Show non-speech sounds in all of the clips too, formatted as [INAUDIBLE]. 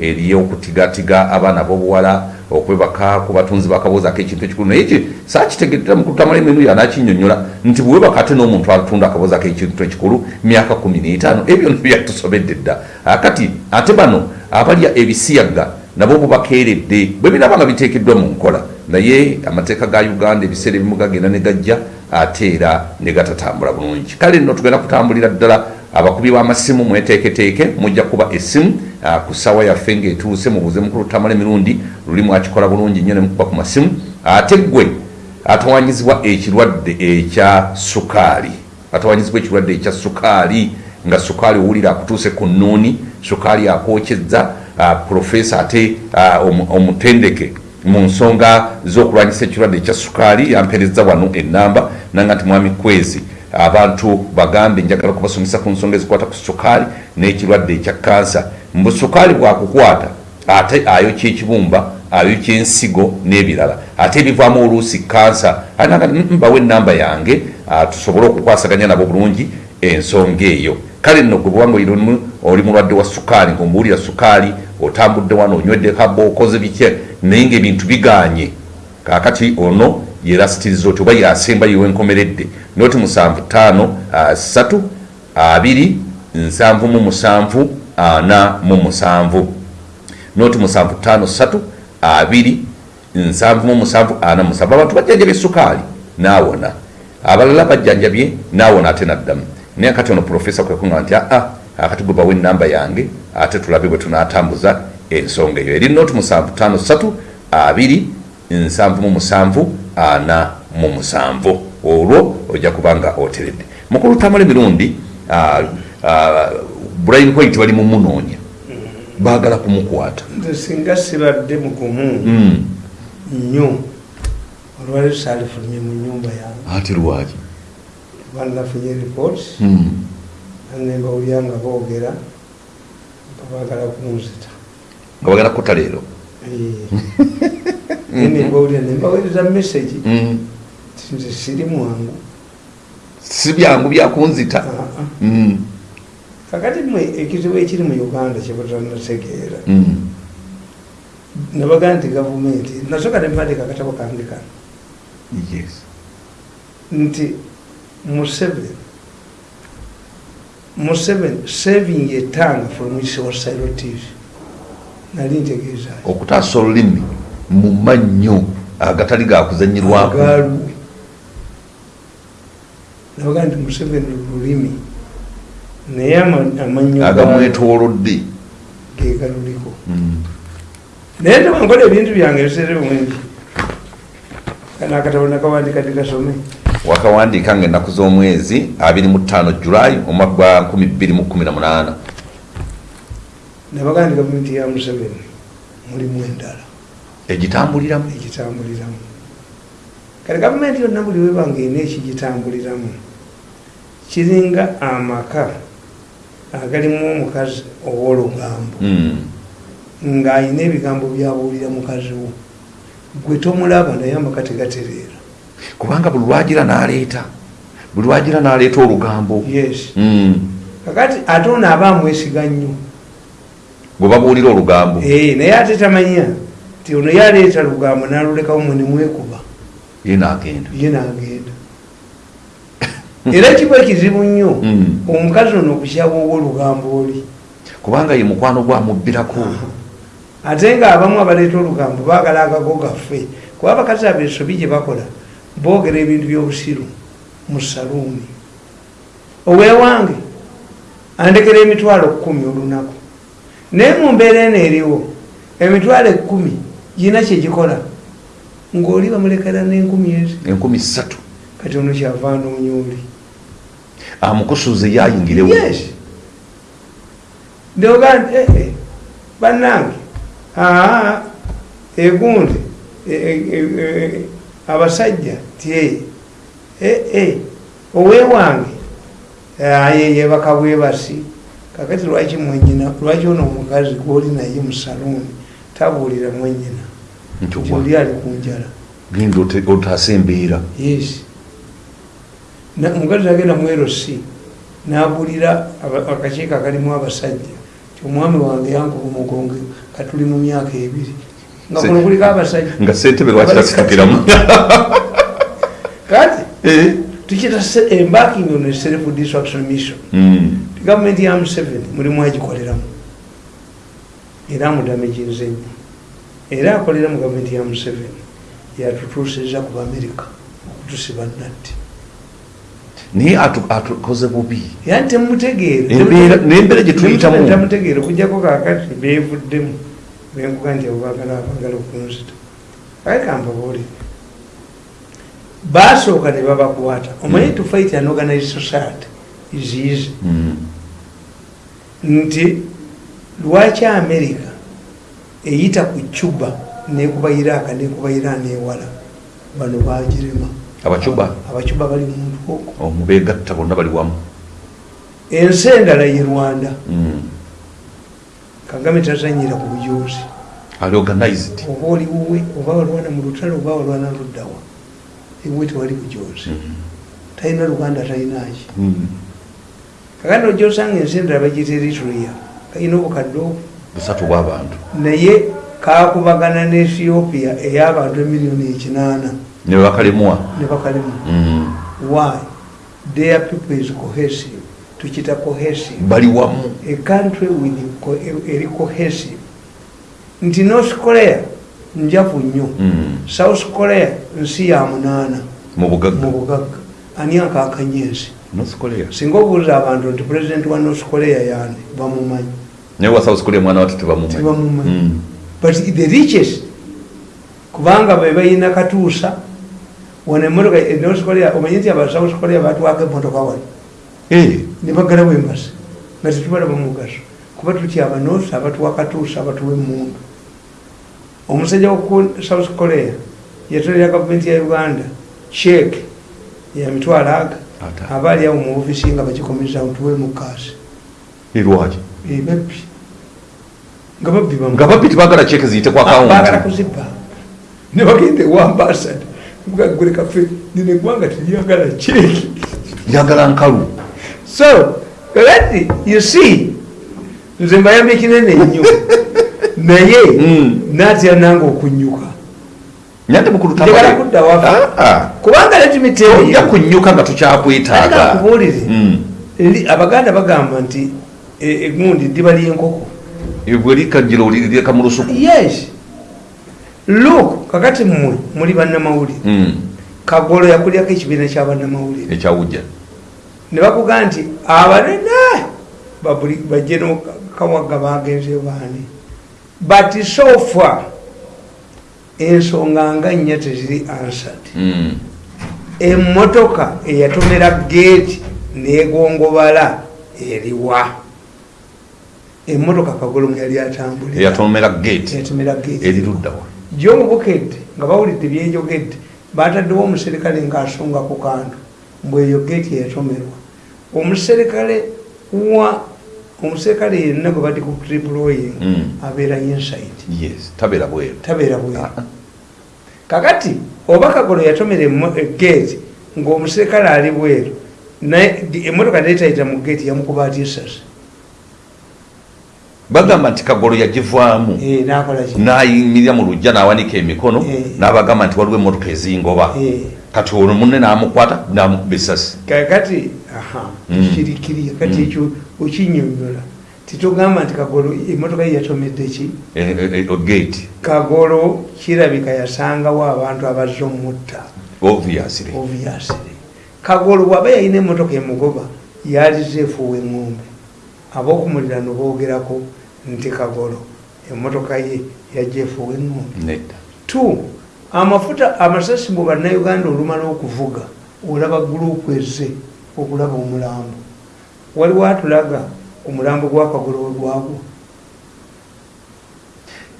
ery'okutigatiga abaana b'obuwala okwebaka ku batunzi bakabuuzaako ekintu ekikulu. Naye ki? Saakitegeddera mukutamala emimu yanakinyonyola nti bwewebaka ate n'omuntu atunda akabuuzaako ekintu ekikulu myaka 15 ebyo byatusobedde dda. Akati ate bano abalya ebisiyaga nabo bubakeeredde bwe binaba nga biteekeddwa mu nkola. Naye amateeka ga uganda ebiseera ebimu gagenda ne gajja ate era ne gatatambula bulungi. Kale nno tugenda kutambulira ddala abakubi b'amasimu mweteeketeeke mujja kuba essimu ah, ku ssaawa yaffe ng'etuuse mubuuze mukulu tamala emirundi luli mwakikola bulungi nnyo ne mukuba ku masimu ate ggwe atawanyizibwa ekirwadde ekya sukaali. Atawanyizibwa ekirwadde ekya sukaali nga sukaali owulira akutuuse ku nnuuni sukaali akwokyezza ah, profesa ate ah, omu- omutendeke mu nsonga z'okulwanyisa ekirwadde ekya sukaali yampereza wano enamba nanga nti mwami kwezi abantu bagambe njagala kubasomesa ku nsonga ezikwata ku sukaali n'ekirwadde ekya kansa. Mbu sukaali bwakukwata ate ayokya ekibumba ayokya ensigo n'ebirala ate ebivaamu oluusi kansa mbawe enamba yange ah, tusobole okukwasaganya nabo bulungi ensonga eyo. Kale nno gwe olimu oli mulwadde wa sukaali ngaomuwulira sukaali otambudde wano onywedde kaba okoze bitya naye ngaebintu biganye. Kakati ono yerasitiriza oti oba yasemba yewenkomeredde noti musanvu tano ah, satu abiri nsanvu mu musanvu ana mu musanvu. Noti musanvu tano satu abiri nsanvu mu musanvu ana mu musanvu. Abantu bajjanjabye sukaali naawona abalala bajjanjabye naawona ate naddamu. Naye akati ono profesa kwekuŋa nti aa akati gwe bawe enamba yange ate tulabe bwe tunatambuza ensonga eyo. Eri noti musanvu tano satu abiri nsanvu mu musanvu ana mu musanvu. Olwo ojja kubanga oteredde. Mukulu tamala emirundi brian white bali mumunoonya baagala kumukwata. Nze singa sibadde mugumu Mm. nnyo olwali saalifulumye mu nyumba yange. Ati lwaki? Banafunye report Mm. nembawulya nga boogera nga baagala kunzita nga bagala kutta leero [LAUGHS] nembawulya nembawuliriza message. Mm. ti nze siri mwangu si byangu byakunzita Ah, ah. Mm. kakati mwe ekizibu ekiri mu uganda kyebutanategeera Mm. nabaga nti gavumenti nasooka nempandika akatabo kange kano nti museveni. Museveni saving etanga from isosilo tv nali ntegeeza okutaasa olulimi mu mannyo agatali gakuzanyirwako nabaga nti museveni lulimi naye ama- amannyo agamwetoolodde. gegaluliko Mm. naye tebankola ebintu byange ebiseere bwengi. Kana akatabo nakawandika tikasome wakawandiika nga ennaku z'omwezi 25 julayi omwaka gwa 2018 nabaga nti gavumenti ya museveni mulimu endala egitambuliramu? Ekitambuliramu kale gavumenti yonna buli webanga ena ekigitambuliramu. Kiringa amaka agalimu omukazi ow'olugambo Mm. ng'ayina ebigambo byabuulira mukazi wo. Gwe tomulaba naye amaka tegatereera. Kubanga buli lwagira n'aleeta buli lwagira n'aleeta olugambo. Yes. Mm. kakati ate ono aba amwesiga nnyo. Bwe babuulira olugambo. Eh, naye ate tamanya ti ono yaleeta lugambo n'alulekawo mwe nemwekuba ye n'agenda. Ye n'agenda. Era kiba ekizibu nnyo [LAUGHS] Mm. omukazi ono okukyabwa olugambo oli. Kubanga ye mukwano gwamubbirako [LAUGHS] ate nga abamu abaleeta olugambo baagala agago gaffe. Kuba abakazi abeesobi gye bakola boogera ebintu by'obusiru mu saluuni owewange andekera emitwalo kkumi olunaku. Naye mu mbeera eno eriwo emitwalo ekkumi gina kyegikola ng'oli bamulekera n'enkumi ezi. Enkumi ssatu. Kati ono kyava anoonya oli. Amukusuze yayingirewo yes. Ndoga nti eh, eh, bannange. Aa egundi eh, eh, eh, abasajja tie eh, eh, owewange aye yebaka bwebasi kakati lwaki mwenyina lwaki ono omukazi gwoli naye mu saluuni tabuulira mwenyina oli ali ku njala. Genda otaasa embeera yes. Omukazi agenda mwerosi n'abuulira akakiiko akalimu abasajja. Omwami wange yankuba omugonge nga tuli mu myaka ebiri. Nga kuno kuliko abasajja. nga sentebe lwaki tasitukiramu [LAUGHS] kati [LAUGHS] Eh. tukita embarking on a self destruction mission Mm. gavumenti ya museveni mulimu agikoleramu era amudamaginze nnyo era akolera mu gavumenti ya museveni. Yatutuusiza ku bamerika okutusiba natti naye atu- atukoze bubi. Yani temutegeere. Embeera- n'embeera gye tuyitamu. tamutegeere okujjako kakati beevuddemu. Benkuga nti abo baagala abaagala okunzita. Aye kambabuulire baasooka ne babakwata. Omanyi to fight an organized society is easy. Mm. nti lwaki amerika eyita ku cuba nekuba iraka nekuba iran ewala? Bano bagirema abacuba? Abacuba bali muntu okwo omubegatta bonna bali wamu. Ensi endala ye rwanda. Mm. kagame tazanyira ku bujuuzi ali organized. Oba oliwuwe oba walwana mu lutalo oba walwana luddawa ewe tewali bujuuzi Mm. talina luganda talinaki Mm. kakati ojja osanga ensi endala bagita eritrea kalina obukadde obwo busatu bw'abantu naye kakubagana ne ethiopia ey'abantu emiliyoni ekinaana. Ne bakalemwa ne bakalemu Mm. why? Their people is cohesive. Tukita cohesive. Bali wamu. A country with eri cohesive. Nti north korea njavu nnyo. Mm. south korea nsi ya munaana. Mu bugagga. Ani akakanya ensi singa obuuza abantu nti pulezidenti wa north korea yani bamumanyi naye wa south korea mwana watu tebamumanyi. Mm. but the richest kubanga be balina katuusa wano emotoka e north korea omanyi nti aba south korea batwaka emotoka wano Eh. ne bagalawo embasi nga tetubalaba mugaso kuba tutya abanoosi abatuwa katuusa abatuwa emundu omusajja woku south korea yatolera gavumenti ya uganda check ya mitwalo aga Ata. aba ali awo mu ofisi nga bagikomeza tuwe mukasi erwaki ebabbi nga babbi nga babbi tebagala cheke ziyite ku baagala akawunti kuzibba ne bagenda ewa ambasada gule kafe nino eggwanga teryagala cheeki lyagala nkalu. So kakati you see nze mbayambye kinene nnyo [LAUGHS] naye Mm. natya nange okunyuka njagala kudda wafe kubanga ojja letimiteeyo kunyuka nga tukyakwetaaga nkubuulire Mm. Eri- abaganda bagamba nti egundi ddiba lyenkoko bwe likajjira olireka mu lusuku yes. Look kakati mmwe muli bannamawulire Mm. kagolo yakulyako ekibiina kyabannamawulire ekyawujja ne bakuga nti abanene babuli bajeno kawagga bagenze baani? But so far ensonga nga nnya teziri answered. Mm. emmotoka eyatomera geeti negongobala eriwa emmotoka kagolo mwe yali atambulira. Eyatomera gate. Eyatomera geeti eri luddawa gyomubukedde nga bawulidde byenjogedde bataddewo omuserikale ng'asonga ku kantu mbwe eyo geeti eyatomerwa. Omuserikale wa omuserikale yenna gwe bati ku triploying Mm. abeera inside yes tabeera bweru Ah, kakati oba kagolo yatomera emo- e- geeti ng'omuserikale ali bweru naye emmotoka netayita mu geeti yamukuba atya esasi bagamba nti kagolo yagivaamu Eh, nayimirira mu lujja n'awanika emikono Eh. n'abagamba nti waliwo emmotoka ezingoba. Eh. kati olwo munne n'amukwata n'amukuba essasi kakati aha Mm. kirikiriya kati Mm. ekyo okinyonyola. Titugamba nti kagolo emotoka ye yatomedde ki? Gate. Kagolo kirabika yasangawo abantu abazze omutta? Obviously. Kagolo bwaba yalina emotoka emugoba yalize efuuwa eŋŋombe ab'okumulirano boogerako nti kagolo. Emotoka ye yajja efuuwa nedda. Two amafuta amasasi mu bannayuganda olumala okuvuga olaba gurupu ezze okulaba omulambo. Waliwo atulaga omulambo gwakagolo we gwagwa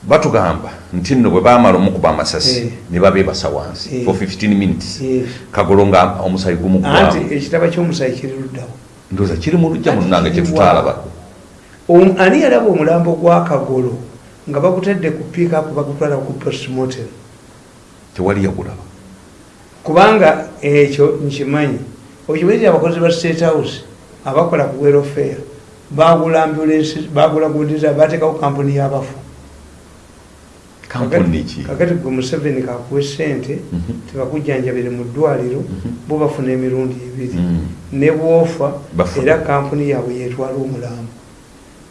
batugamba nti nno bwe baamala omukuba amasasi Eh. ne babeebasa wansi Eh. for 15 minutes. Yes. kagolo nga omusayi anti gumuggwamu ekitaba ky'omusayi kiri luddawo ndowooza kiri mu lujja wa? kyetutaalabako ani yalaba omulambo gwa kagolo nga bagutadde ku piikapu bagutwala ku postmortem? Tewali yagulaba kubanga ekyo nkimanyi okimanyi abakozi ba state house abakola ku welfare bagula ambulensi bagula gudiza bateekawo kampuni y'abafu kakati gwe museveni kakuwa sente Mhm. tebakujjanjabire mu ddwaliro bo bafuna emirundi ebiri. Mm. ne bwofa era kampuni yaabwe yetwala omulambo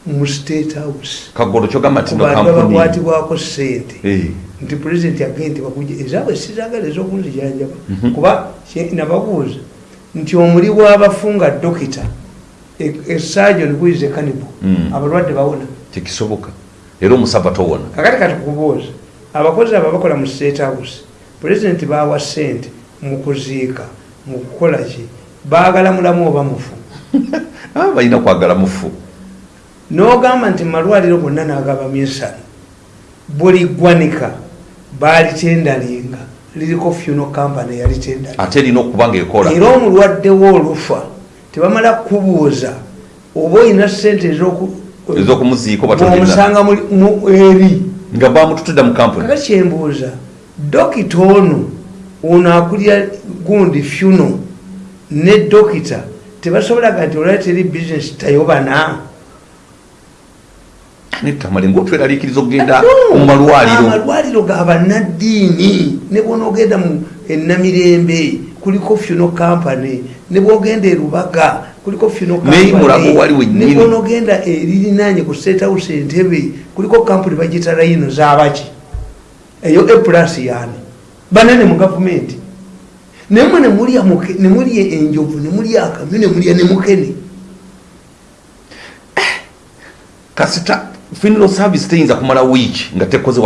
mu state house. Kagolo kyogamba ku tino bantu kampuni abakwatibwako sente Eh, nti pulezidenti agende bakujja ezaabwe sizagala ezokunzijanjaba Mhm. kuba nababuuza nti omuli bw'abafu nga dokita esajon kuize kanibo Mm. abalwadde bawona. Tekisoboka era omusava towona kakati kati kubuuza abakozi abo bakola mu state house pulezidenti bawa sente mu kuziika mu kukola ki? Baagala mulamu oba mufu? [LAUGHS] Ah, balina kwagala mufu. N'ogamba nti malwaliro gonna n'agaba minsano buli ggwanika baalitendalinga liriko funo company yalitendali ate erina okuba nga ekola era omulwaddewo olufa tebamala kubuuza oba olina sente ezoku- ezokumuziika oba tolina bwomusanga mu- eri. Nga bamututudde mu kampuni. Kaka kyembuuza dokita ono ono akulya gundi funo ne dokita tebasobolaga nti olwali teri bizinesi tayobana? Netamale ngaotweraliikiriza okugenda mu malwaliro? amalwaliro gabanaddiini ne bwonaogenda mu enamirembe kuliko funo kampany ne bwogenda erubaga kuliko funo Naye mulago wali wennyini. ne bwonogenda eririnanye ku sethouse entebe kuliko kampuni bagita layino zabaki eyo eplus yani banane mu gavumenti. Nemwe nemulya nemulya enjovu nemulya akamyu nemulya nemukene kasita funeral service teyinza kumala wiiki nga tekoze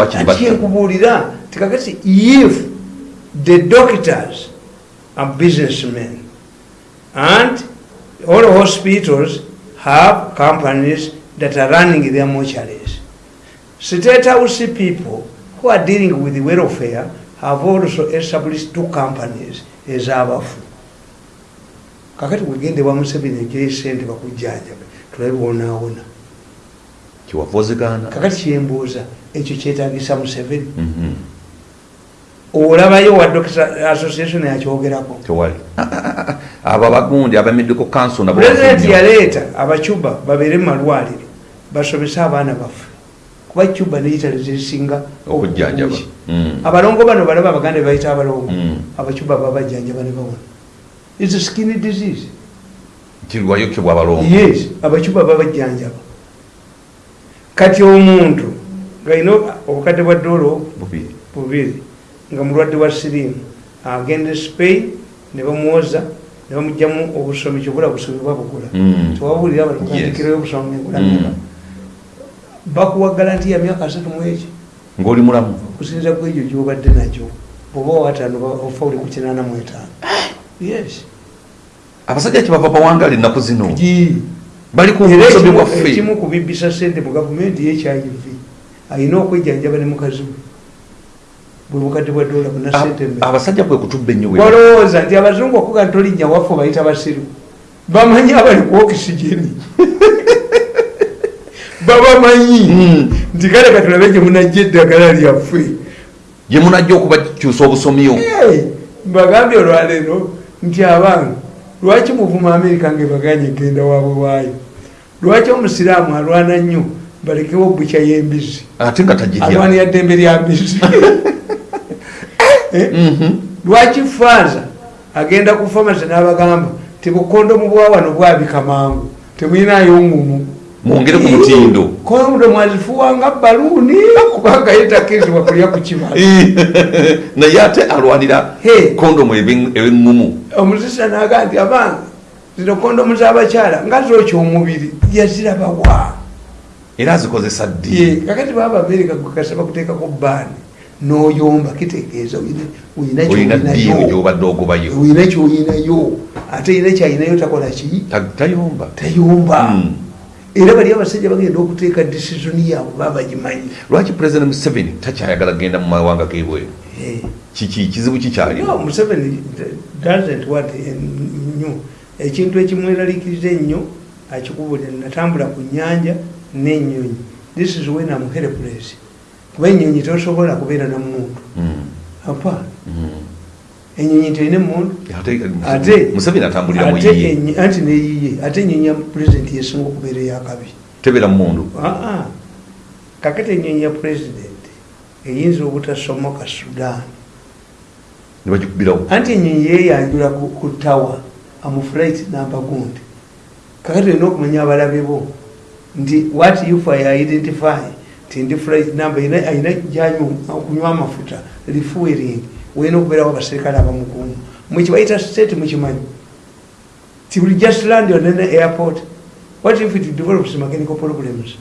enkubuulira tikakati if the doctors are businessmen and all hospitals have companies that are running their mortuaries. State house people who are dealing with welfare have also established two companies ez'abafu kakati wegende wa museveni egeyo sente bakujjanjabe tulabe wonaawona kiwava ozigaana kakati kyembuuza ekyo kyetagisa museveni. Mhm. olabayo wa doctor association yakyogerako tewali [LAUGHS] abo abagundi abamedical council pulezidenti yaleeta abacuba babeere mu malwaliro basomese abaana baffe. Kuba cuba neitale zesinga okujjanjaba. Mm. abalongo bano balaba abaganda bayita abalongo. Mm. abacuba babajjanjaba ne bawona is skin disease. Kirwayokebwa abalongo. Yes abacuba babajjanjaba kati omuntu ngaina obukadde bwa doolo bubiri. bubiri nga mulwadde wa sirimu agenda e spain ne bamuwoza ne bamugjamu obusomi kyobula busomi bwabugula Mm. tewabulira Yes. balukandikirayo obusomi engula Mm. mmeka bakuwa galanti ya myaka asatu mu eki ng'oli mulamu? Okusinza ku egyo gyobadde nakyo bwoba owataano ofa oli ku kinaana mu etaano. Yes. Abasajja kyebava bawangala ennaku zino? Gi. bali ku Era busobi ekimu- bwaffe. ekimu kubibisa sente mu gavumenti yehiv alina okwejjanjaba ne mukazi we bwe bukadde bwa dola buna sente Ab- mmeka abasajja kwe kutubba ennyo walowooza nti abazungu okuga ntolinnya waffe bayita basiru bamanyi abali ku okisigeni [LAUGHS] babamanyi. Mm. nti kale katulabe gye munajja eddagala lyaffe. Gye munajja okubakyusa obusomyo Hey, mbagambye olwaleero nti abange lwaki muvuma amerika ngaebaganye egenda waabwe waayo? Lwaki omusiraamu alwana nnyo balekewo bukya y'embizi? Ate nga tagirya. Alwanira ddembe lya mbizi. Eh? [LAUGHS] lwaki faaza agenda ku famasi n'abagamba tibukondomu bwawano bwabika mangu temwinayo ngumu. Mwongere ku mutindo. Kondomu azifuwanga baluuni kubanga yetakirizibwa kulya ku kibala [LAUGHS] naye ate alwanira kondomu eb'eŋŋumu omusisa naga nti abange zino kondomu z'abakyala nga zokya omubiri yazirabawa era azikozesa ddi? Kakati baba amerika gukasaba kuteekako baani n'oyomba kitegeeza olina kyoyinayo ate yina kyayinayo takola ki? Ta- tayomba. Tayomba. Mm. era bali abasajja bagenda okuteeka disisoni yaabwe babagimanyi lwaki pulezidenti museveni takyayagala kgenda mu mawanga gebweru Eh. kiki kizibu kikyalimu? No, museveni doesn't want nnyo ekintu ekimweraliikiriza ennyo akikubulira natambula ku nyanja n'ennyonyi. This is when am helpless kuba ennyonyi tosobola kubeera na muntu. Mm. apa? Mm. enyonyi nti erina emundu anti neyiye ate enyonyi ya pulezidenti yesinga okubeera eyakabi tebera mundu? Aa kakati enyonyi ya pulezidenti eyinza obutasomoka sudan. Nebagikubirawo anti enyonyi yeyanjula ku tawa amuflight namba gundi. Kakati olina okumanya abalabe bo nti what if i identify ti ndi flight number ina- ayina gyanywa amafuta refueling olina okubeerawo abaserikale abamukumu. Mukibayita state mukimanyi ti will just land on an airport. What if it develops mechanical problems?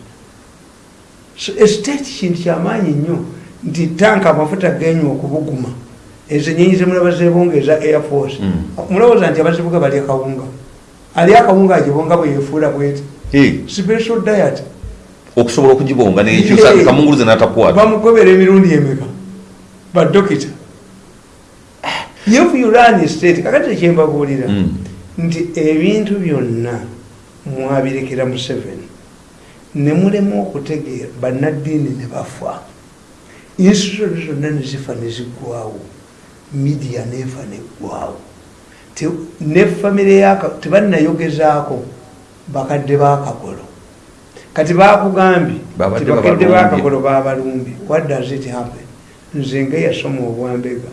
So estate kintu kyamaanyi nnyo nti tanka amafuta genywa okubuguma ezo enyenyi zemulaba zebongeza air force. Mm. mulowooza nti abazibuga bali akawunga. Ali akawunga agibonga bwe yefuula bweti special diet okusobola okugibonga nekyusa kamunguluze natakwata bamugobera emirundi emeka? Badokita if you run state kakati ekyembabuulira Mm. nti ebintu byonna mwabirekera museveni ne mulemu okutegeera bannaddiini ne bafa. Institution zonna nezifa neziggwawo midiya nefa neggwawo Te- ne famire yaka tebannayogezaako bakadde bakagolo kati bakugambye Babadde ti bakadde babalumbye. bakagolo babalumbye what does it happen? Nze nga yasoma obwambega.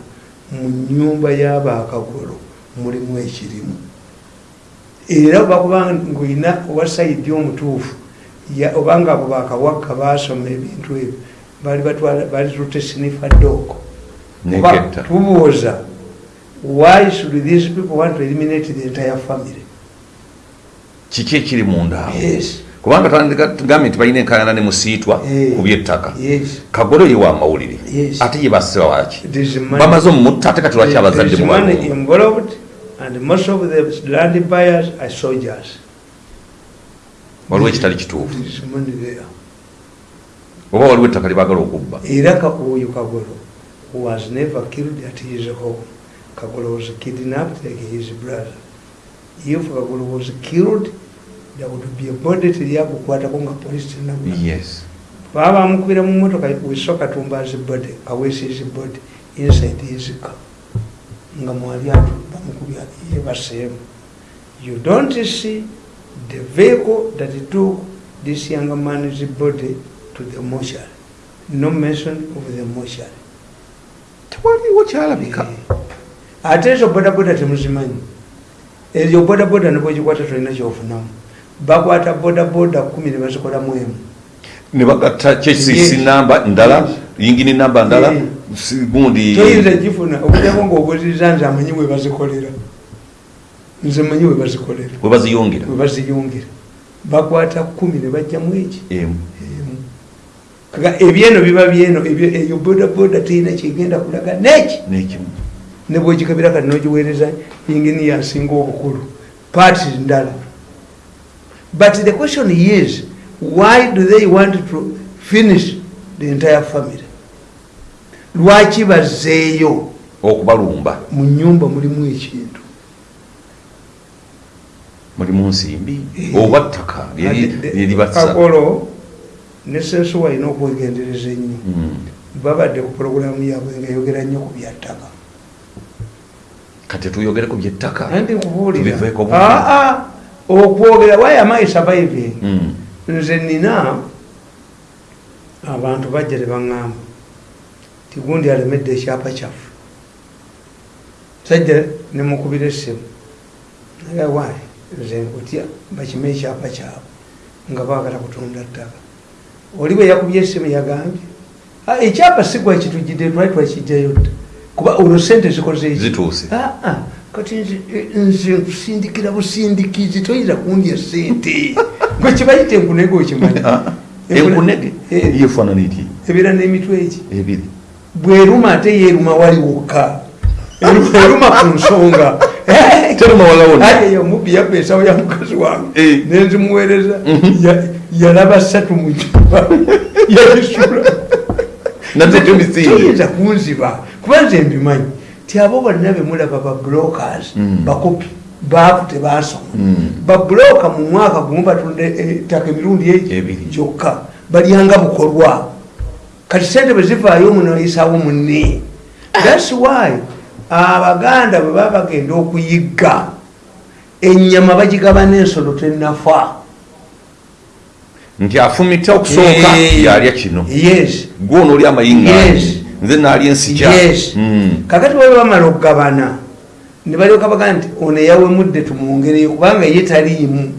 Mu nyumba y'abakagolo mulimu ekirimu. Era obakuba ngaolina owasaidi omutuufu ya- obanga abo bakawagga basoma ebintu ebyo bali batwala bali tute sinifa doko tubuuza why should these people want to eliminate the entire family? Kiki ekiri mundaawo yes kubanga tugambye nti balina enkaayana ne musiitwa ku byettaka. Kagolo ye wa mawulire. Yes. ate ye basiba waki bamaze omumutta ate kati lwaki abazadde waliwo ekitali kituufu. Oba waliwo ettaka lyebagala okubba? Era oyo kagolo was never killed at his home. Kagolo was kidnapped like his brother. If kagolo was killed there would be a body teryakukwatako nga police tenabula yes. Baba bamukubira mu motoka wiso katumba his body awesi his body inside his car nga mwali atu bamukubya yebaseemu you don't see the vehicle that took this young man's body to the mortuary no mention of the mortuary tewaliwo kyalabika ate ezo bodaboda temuzimanyi ezo bodaboda nibwegikwata tolina kyofunamu bakwata bodaboda kumi nebazikolamu emu. Ne bagatta kyesisi Yes. namba ndala yingini namba ndala gundi toyinza gifuna okujjako ngaobuziriza nze amanyi webazikolera nze manyi webazikolera we baziyongera webaziyungira bakwata kumi nebajjamu eki? Emu. Kaka ebyeno biba byeno eyo bodaboda teyina kyegenda kulaga neki? Nekimu. Nebwegikabira kati nogiweereza yingini yasinga obukulu. Parti ndala but the question is why do they want to finish the entire family? Lwaki bazeeyo okubalumba. Mu nyumba mulimu ekintu. Mulimu nsimbi? Eh. oba ttaka? Lyeribasa kakolo ne sensu walina okwegendereza ennyo. Babadde ku puroguramu yaabwe nga yogera nnyo ku byattaka kati tuyogere ku byettaka Tubiveeko aa okwogera why am I surviving? Mm. nze nina abantu bajja tebaŋŋamba tigundi alemedde ekyapa kyaffe. Sajja nemukubira essimu. Naye waayi nze nkutya bakime ekyapa kyabwe nga baagala kutunda ttaka. Oli bwe yakubye essimu yagambye "Ah, ekyapa sigwa kitujjidde twali twakijjayo dda? Kuba olwo sente zikoze eki? Zituuse. Ah, ah, kati nze eh, nze nkusindikira busindikizi toyinza kundya sente [LAUGHS] gwe kibayita enkunege okimanyi Ah, Enkune- enkunege? Eh. yefaanana eti ebeera n'emitwe eki? Ebiri. Bweruma ate yeeruma wali wokka. Eruma- ku nsonga. [LAUGHS] Teruma walawona ayeyo mubbi yabba ensawo ya mukazi wange. Eh. nenzimuweereza Ya- yalaba ssatu mu juba [LAUGHS] yayisula naze tumisinge toyinza kunziba. Kuba nze mbimanyi ti abo bonna bemulaba ba brokers Mm. bakopi baavu tebasoma Mm. babroka mu mwaka gumu batunda ettaka emirundi egi Ebiri. gyokka balyanga bukolwa kati sente bwe zivaayo muno oyisaawo munne. Thats why abaganda bwe baba bagenda okuyigga enyama bagigaba n'ensolo tenafa nti afumita okusooka yalya kino. Yes. Gwono oli amayinganyi Yes. Nze naalya ensikya yes. Mm. kakati bwe bamala okugabana ne balyoka baga nti ono eyawemudde tumwongereyo kubanga ye taliimu.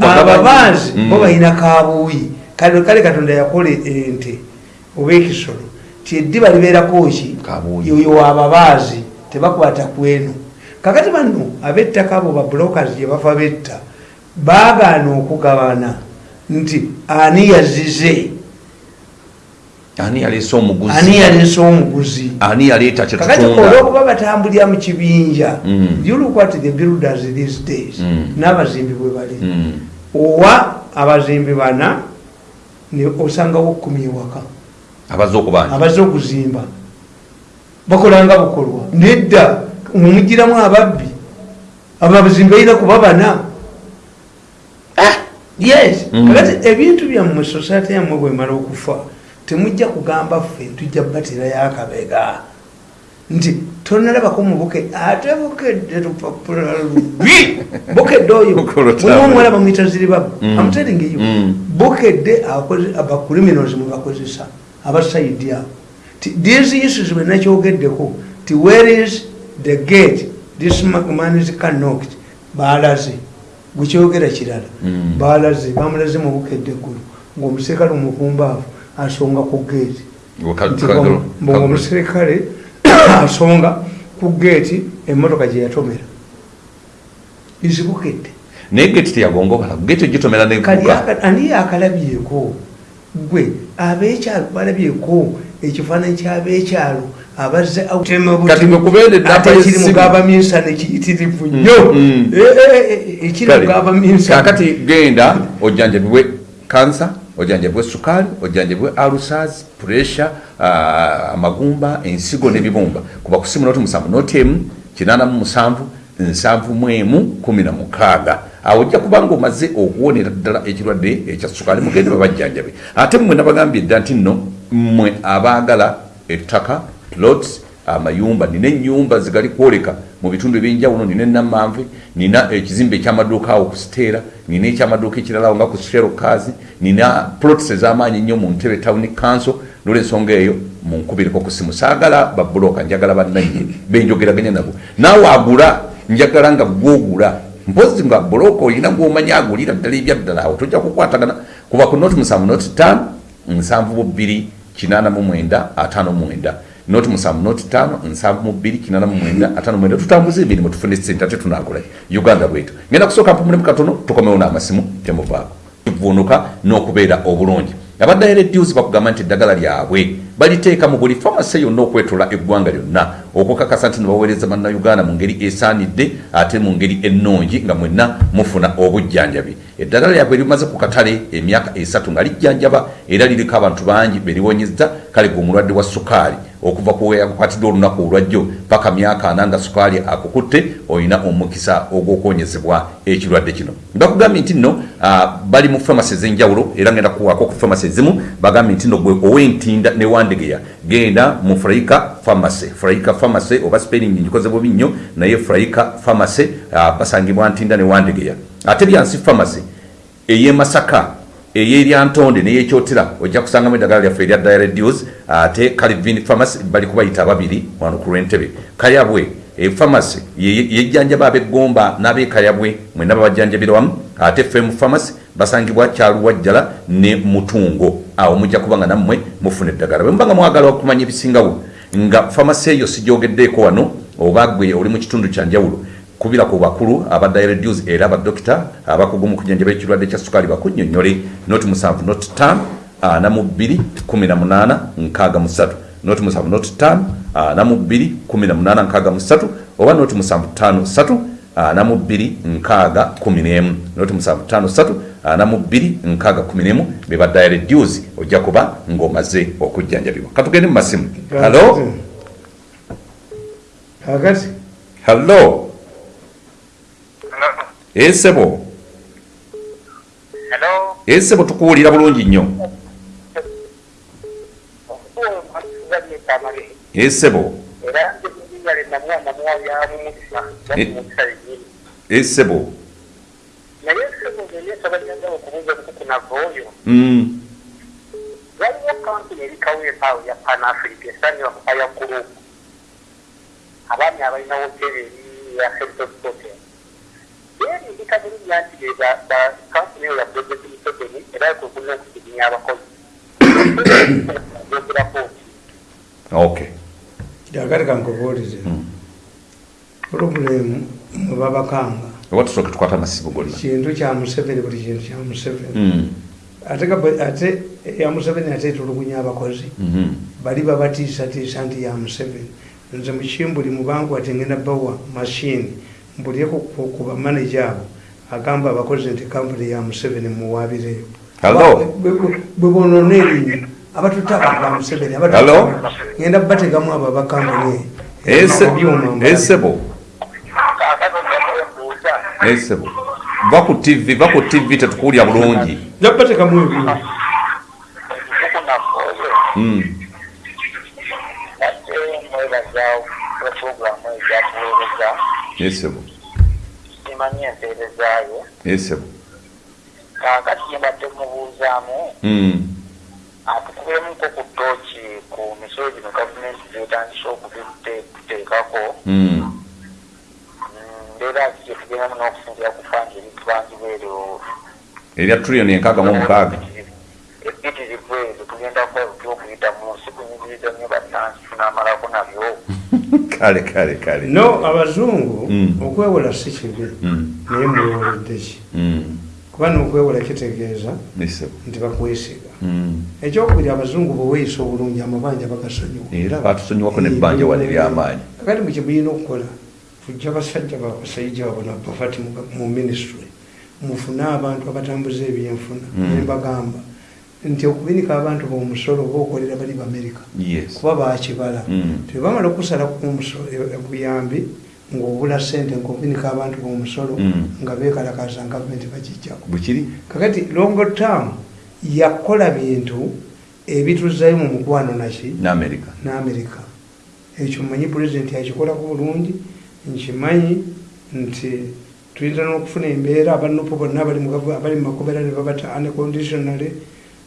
Ababaazi bo balina kabuuyi. Kale katonda yakola ente oba ekisolo ti eddiba libeerako ki? Kabuuyi. yoyo wababaazi tebakwata kweno kakati bano abettaka abo babulokers gye bafa betta baagaana okugabana. Nti ani yazize ani yaleese omuguzi? Ani yaleese omuguzi? Ani yaleeta kakati kyetutunda olwokuba batambulira mu kibinja Mm. you look at the builders these days? Mm. n'abazimbi bwe bali. Mm. owa abazimbi bana osangawo kumi ewaka. Abaze okuzimba. Bakolanga bukolwa. Nedda mumugiramu ababbi abo abazimbi balina kuba bana. Yes. Mm. kakati ebintu byammwe society yammwe bwemala okufa temujja kugamba ffe tujja batirayo akabega nti tonalabako mubuke ate bukedde lupapula lubi. Bukedde oyo mulimu omuwala bamwita ziribabu Mm. amutelingeyo Mm. bukedde abacriminals mubakozesa abasaidi abo Ti- these issues bwenakyogeddeko ti where is the gate? This ma- man is canocked balaze bwekyogera kirala. Mm. balaze bamulaze mu bukedde eggulu ngaomuserikale omukumbaavu asonga ku geeti kagalo. omuserikale asonga ku geeti emmotoka gye yatomera. Izibukedde naye geti teyagongobala geti ogitomera ani akalabyeko gwe abekyalo balabyeko ekifaananyi kyabekyalo abazze Kati gwe kubeera eddaapa ekiri y'essimu. mugabaminsana ekiyitirivu nnyo. Mm. Eh, eh, eh, ekiri mugabaminsana kakati genda ojjanjabibwe kansa ojjanjabibwe sukaali ojjanjabibwe alusas puresha amagumba ensigo n'ebibumba. Kuba kusimu noti musanvu noti emu kinaana mu musanvu nsanvu mu emu kumi na mukaaga. Awo ojja kuba nga omaze okuwonera ddala ekirwadde ekya sukaali mugende babajjanjabe ate mmwe nabagambye dda nti nno mmwe abaagala ettaka plots amayumba nina enyumba zigali kwoleka mu bitundu ebyenjawulo nina enamanve nina ekizimbe ekyamaduuka awo ku siteera nina ekyamaduuka ekiralawo nga ku shero kazi nina plots ez'amaanyi ennyo mu ntebe town council nolwensonga eyo munkubireko ku simu. Saagala babuloka njagala bannannyi [LAUGHS] benjogeraganya nabo. Naawe agula njagala nga gwogula. Mpozi nga buloka olina gwomanyi agulira ddala ebyaddala awo tojja kukwatagana. Kuba ku noti musanvu noti tano nsanvu mu bbiri kinaana mu mwenda ataano mu mwenda noti musanvu noti tano nsanvu mu bbiri kinaana mu mwenda ataano mwenda. Tutambuze emirimu tufune sente ate tunakolayo uganda bwetu. Ngenda kusooka mpumulemu katono tukomewo n'amasimu temuvaako tuvunuka n'okubeera obulungi. Abaddayo redios bakugamba nti eddagala lyabwe baliteeka mu buli famasi yonna okwetola eggwanga lyonna. Okukakasa nti nebaweereza bannayuganda mu ngeri esaanidde ate mu ngeri ennungi nga mwenna mufuna obujjanjabi. Eddagala lyabwe limaze ku katale emyaka esatu nga lijjanjaba era liriko abantu bangi beriwonyezza kale gwe omulwadde wa sukaali okuva kuweyakukwatidde olunaku olwajjo paka myaka ana nga sukaali akukutte olina omukisa ogw'okwonyezebwa ekirwadde kino. Bakugambye nti nno bali mu famasi ez'enjawulo era ngenda kuwaako ku famasi ezimu bagambye nti nno gwe ow'entinda ne wandegeya genda mu furaika famasi furaika famasi oba spelling ngikoze bubi nnyo naye furaika famasi basangibwa ntinda ne wandegeya. Ate byansi famasi ey'emasaka eyeryantonde neyekyotera ojja kusangamu eddagala lyaffe erya diaredios ate calvin pharmacy bali kubayita ababiri wano ku lwentebe kayabwe efamasi yejjanjaba abeggomba n'abekayabwe mwena babajjanjabira wamu ate fem pharmacy basangibwa kyaluwajjala ne mutungo. Awo mujja kuba nga nammwe mufuna eddagala. Bwe muba nga mwagala okumanya ebisingawo nga famasi eyo sijogeddeeko wano oba gwe oli mu kitundu kyanjawulo kubira ku bakulu aba diaredues era abadokita abakugu mu kujanjaba ekirwadde kya sukaali bakunnyonnyole noti musanvu noti tano ana mu bbiri kumi na munaana nkaaga musatu noti musanvu noti tano ana mu bbiri kumi na munaana nkaaga musatu oba noti musanvu tano satu ana mu bbiri nkaaga kumi n'emu. Noti musanvu tano satu ana mu bbiri nkaaga kumi n'emu. Be ba diaredues ojja kuba ng'omaze okujjanjabibwa. Katugende mu masimu. Halo kakati halo esebo Hello. esebo tukuwulira bulungi nnyo Okuwa amazzi tamale. esebo Era nze ndi erinnya lye namuwa namuwa lyamumukisa yamumukisa yennyini esebo naye sebo ngenyesabanyanga okubuuza obukuku navooyo Mm. waliwo kampuni erikawo empaawo ya panafrica esanywa aya group abaami abalina hoteri eri ya heritage hotel yeerindika bulungi nti be ba- ba- kampuni eyo ya project museveni era kwekuna okusiginya abakozi yogerako nti okay jakati kankubuulize purobulemu mwebabakanga oba tusooke tukwata amasibu gonna kintu kya museveni buli kintu kya museveni. Ate ate ya museveni ate etulugunya abakozi Mhm. bali babatiisatiisa nti ya museveni. Nze mukimbuli mubangu ati ngenda bawa mashini mbulyeko ku bamaneja abo agamba abakozi nti kampuni ya museveni muwabireyo Hello? bwe bonona erinnya abatuta abantu ba museveni ngenda bategamu abo abakampuni. Esebo? Esebo. Va ku tv va ku tv tetukuwulya bulungi. Nja obukuku navooyo Mm. Ate mwebaza kula puroguramu ezakuweereza esebo simanyi empeerezaayo esebo kaakati gyembadde mubuuzaamu Mm. atukubyemuko ku ttooki ku misolo gino gavumenti gyetandise okubiteekako Mm. mbeera ki gyetugendamu n'okusinzira ku fandi ebintu bangibeerewo erya trillioni enkaaga mu mukaaga ebitirivu ezo tugenda okuyita mu nsi kunyigiriza nnyo bannansi tunamalako nabyo kale kale kale. No abazungu Mm. okwewola si kibi. Mm. naye mwewolodde ki? Mm. kuba n'okwewola kitegeeza nti bakwesiga. Ekyokubiri abazungu bweweeyisa obulungi amabanja bagasonyiwa era batusonyiwako nebbanja wano eryamaanyi kakati mukimulina okukola fujja basajja babasajja babona bafati mu ministry mufune abantu abatambuza ebyenfuna Mm. Nti okubinika abantu bomusolo oba okolera bali bamerika. Kuba bakibala Mm. tebamala okusala buyambi ngaobula sente ngaobinika abantu bomusolo Mm. nga bekalakaza gavumenti bagijjako kakati longo term yakola bintu ebituzayo mu mukwano naki? N'amerika. Ekyo mmanyi pulezidenti akikolako bulungi nkimanyi nti tuyinza n'okufuna embeera abanupu bonna abali mu makomera ne babata unconditionally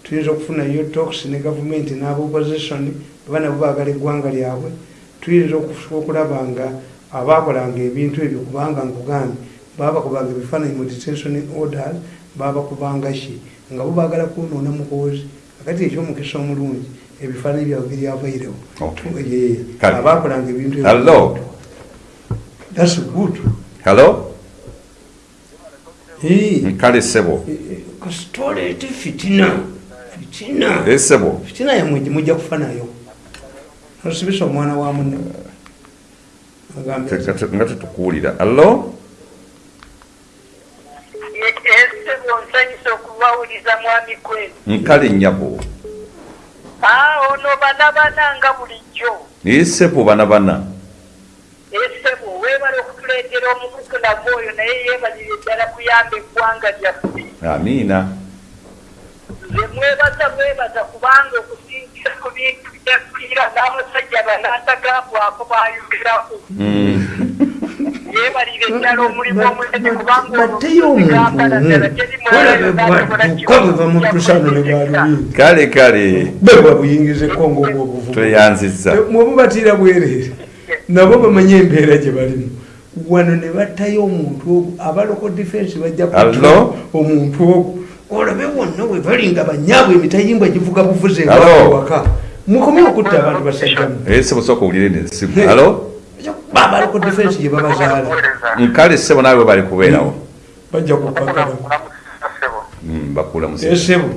tuyinza okufunayo tox ne gavumenti n'abaopposition baba nabo baagala eggwanga lyabwe. Tuyinza okulaba nga abaakolanga ebintu ebyo kubanga nkugambye babakubanga ebifaananyi mu detention orders babakubanga ki? Nga bo baagala kwonoona mukozi akati ekyomukisa omulungi ebifaananyi byabwe biryavairewo. Eh, abaakolanga ebintu? That's good. hello? Eh, kale sebo. Eh, eh, fitina fitina esebo fitina yamwe mujja kufa nayo. Nosibisa omwana wa munne nga tetukuwulira allo? Ese bonsanyisa okubawuliza mwami kwenu nkale nnyabo. Aa ono bana bana nga bulijjo. Esebo bana bana esebo weebala okutuleetera omukuku nava oyo naye yeebalire ddala kuyamba eggwanga lyaffe. Amiina nze mwebaza kubanga okusinzira ku bintu byafiira n'abasajja banantagambwako bayogerako Mm. yeebalire ddala omulimu omunene kubanga batteyo omuntu. olabebwatuka bwe bamutusano ne bwalubindi kale kale. Be babuyingiza ekongo obwobuvumu tweyanziza mwebubatiira bwereere nabo bamanye embeera gye balimu. Wano ne battayo omuntu ogwo abaloko defense bajja omuntu ogwo olabe wonna we bali nga banyaabwe emitayimbwa givuga buvuze waka mukomye okutta abantu basajjamu esebo sooka owulire nesimu allo abaloko defense gye babazaala. Nkale sebo naawe bali kubeerawo. Bajja kukagala Mm, bakuula musi esebo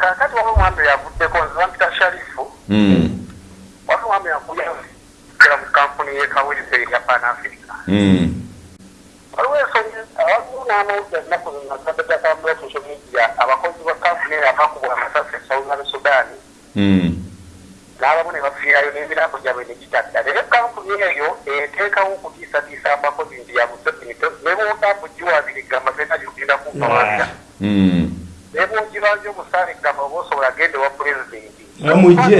kakati waba omwami yavuddeko nze bampita sharifu. Mm, waba omwami yakuyakera mu kampuni yekawulise erya panafrica mm. waliwo ensonyi waliwo n'amawulire ennaku zinazadde gatambula social media abakozi ba kampuni eyo abakubula amasasi e southern sudan Mm. n'abamu ne bafiirayo n'emirambo gyabwe ne gitadda naye kampuni eyo eteekawo okutiisatiisa abakozi nti yamuseveni neboogambo giwabirigamba genda gyogenda kumpawalira Mm. nebwogibanja omusaale gamba oba osobola genda ewa pulezidenti Amugye.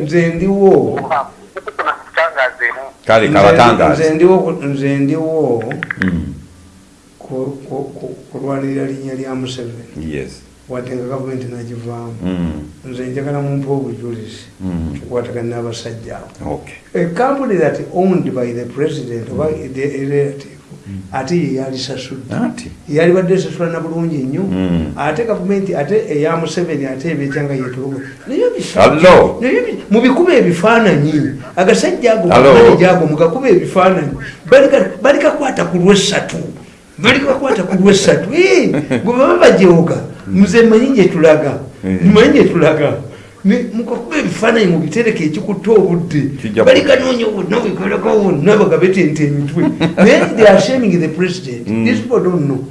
nze ndiwo kale kabatangaze nze ndiwo Mm, ku- ku- ku- kulwanirira linnya lya museveni. Yes. Wadde nga gavumenti nagivaamu. Mm, nze njagala mumpa obujulizi. Mm, kukwatagana n'abasajja abo. Okay. A company that owned by the president oba the relative ate ye yalisasudde anti yalibadde esasula na bulungi nnyo. Mm. ate gavumenti ate eya museveni ate Hello? naye bi- mubikuba ebifaananyi. Agasajja ago Hello? manija ago mugakuba ebifaananyi Balika- balikakwata ku lwesatu balikakwata ku lwesatu Eh, bwe baba bajeoga muze manyi gyetulaga Mm. manyi gyetulaga Ne- mukakuba ebifaananyi mubitereke ekikutta obudde. Balikanoonya wonna wekolako wonna bagabetente emitwe. [LAUGHS] Naye they are shaming the president. These people don't know.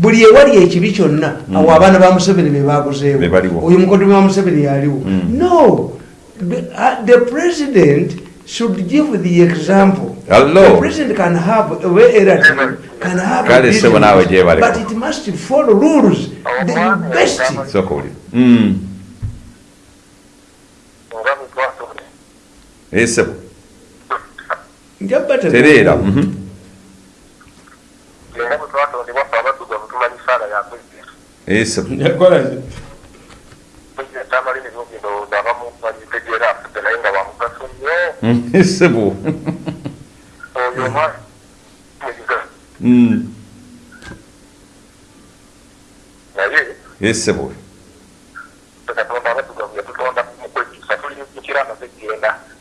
Buli ewali ekibi kyonna awo abaana ba museveni Be bebakozeewo oyo mukoddomi wa museveni yaliwo. No. The, uh, the president should give the example. Hello? the president can have a way relative can have a business, but it must follow rules. The best soka oli Mm, esebo njabba tereera mhm. esebo Mm, esebo Mm, esebo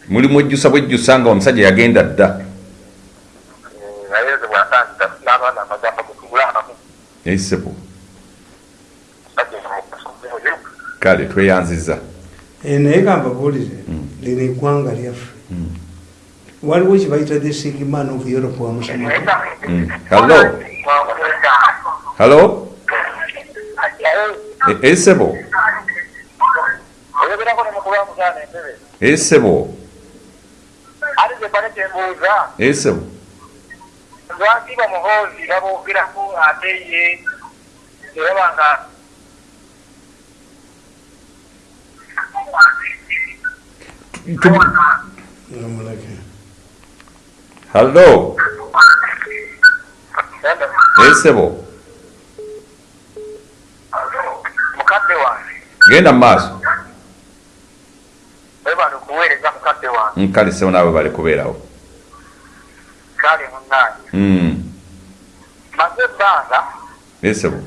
mulimu ejjusa bwejjusa nga omusajja yagenda dda. Esebo kale tweyanziza. Eh, naye kambabuulire lino eggwanga lyaffe. Waliwo kibayita the sick man of europe wamusomako Mm. E- esebo mukulu wamugaana entebe. Esebo gyebale kyembuuza esebo lwaki bamuhoozi baboogeraku ate ye eraba nga halo esebo mukadde wange genda mu maaso nkale sebo naawe bali kubeerawo kale munnaange Mm. maze ebbanga esebo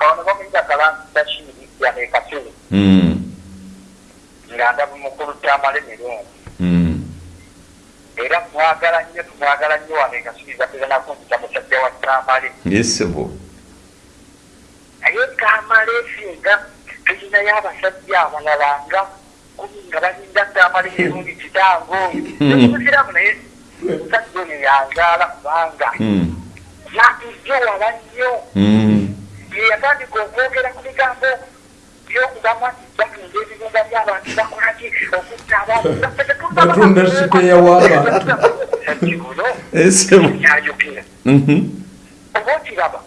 ono bamuyita kalansidakiri yaneekasiri Mm. nga ndabu mukulu kyamala emirungi Mm. era mwagala nnyo tumwagala nnyo waneekasiriza teranakundika musajja wa kamale esebo naye kamale esinga tulinayo abasajja abalala nga kumi nga balinda kamale ebirungi kitango emusiramu naye omusajja oyo yanzaala kubanga Mm. yatujja wala nnyo Mm. ye yatandika okwogera ku bigambo byokugamba nti batunda ebibumba by'abantu bakolaki okutta abantu. Batunda sipeya w'abantu. kino esebo kyayogera Mhm. oba okiraba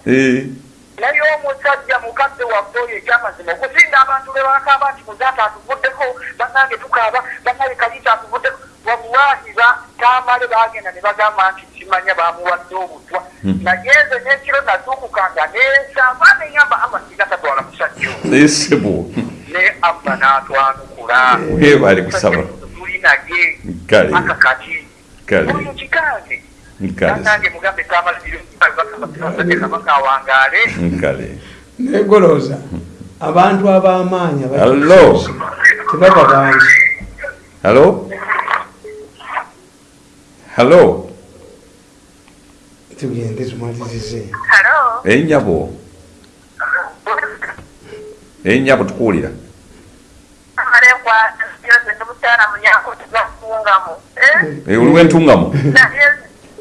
Eh. naye omusajja mukadde waffe oyo ekyamazima okusinga abantu be bakaaba nti muzaata atuvuddeko bannange tukaaba bannange kaliita atuvuddeko wabuwaahi ba kamale bagenda ne bagamba nti kimanya bamuwadde obutwa naye nze n'ekiro nazuukukanga nensamba neŋamba ama singa tatwala musajja esebo ne amma n'atwanukula Weebale kusaba. tuli nage Kale. aka kati Kale. oyo kikange nkale nange mugambe kabaka awangaale nkale. Golooza abantu ab'amaanyi aba- Hello? tebaba bangi. Halo halo tugende tumalirize Hello? ennyabo ennyabo tukuwulira. Amalekwa yose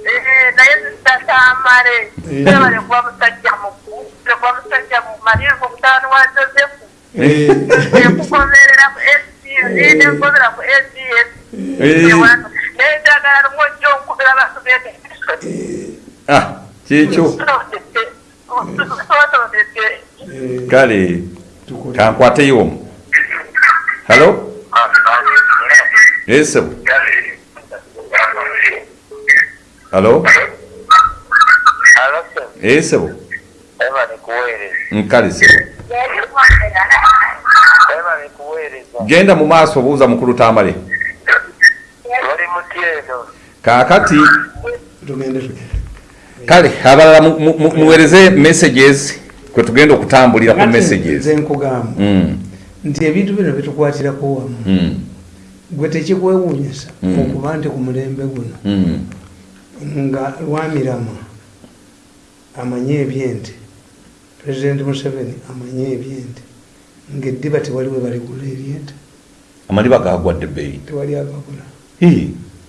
Eh, oliwo entungamu naye zitatamale ebalekuwa musajja mukulu lekuwa musajja mumalyengo mutaano wa josefu ekugoberera ku sds nekugobera ku sds Eh. naye njagala lumu ojja onkubira abantu bete ah kyekyo sotondete kale kankwateyo halo esebo halo esebo eba nikuweereza nkale sebo. Eba nikuweereza genda mu maaso buuza mukulu tamale. Oli mutyeno kaakati tugende tugende kale abalala mu- mu- mu- muweereze messages kwe tugenda okutambulira ku Kakati messages. nze nkugamba. Mm, nti ebintu bino bitukwatirako wamu. Mm, gwe tekikwewuunyisa Mm. okuba nti ku mulembe guno. Mm. Nga lwamirama amanye ebyente. Pulezidenti museveni amanye ebyente. Ngaeddiba tewali we baligula ebyente. Amaliba gagwadde ebbeeyi tewali agagula.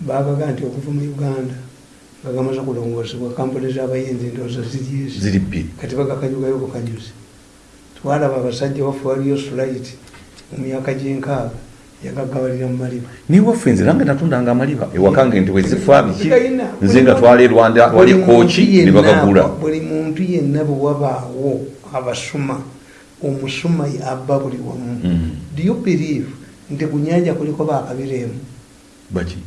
Bagaga nti okuva mu uganda nga gamaze kulongoosebwa kampuni z'abayinzi ndowooza ziri ezi ziri bbiri kati bagakanyugayo bukanyuzi twalaba abasajja waffe waliyo sulit mu myaka gy'enkaaga yagagabalira mu maliba niwaffe nze nange natundanga amaliba ewakange nti wezifa biki nze nga twala e rwanda wali kooki muntu ne yenna- bagagula. buli muntu yenna bwe wabaawo abasuma omusuma abba buli wamu. Mm. do you believe nti ku nyanja kuliko bakabireemu baki?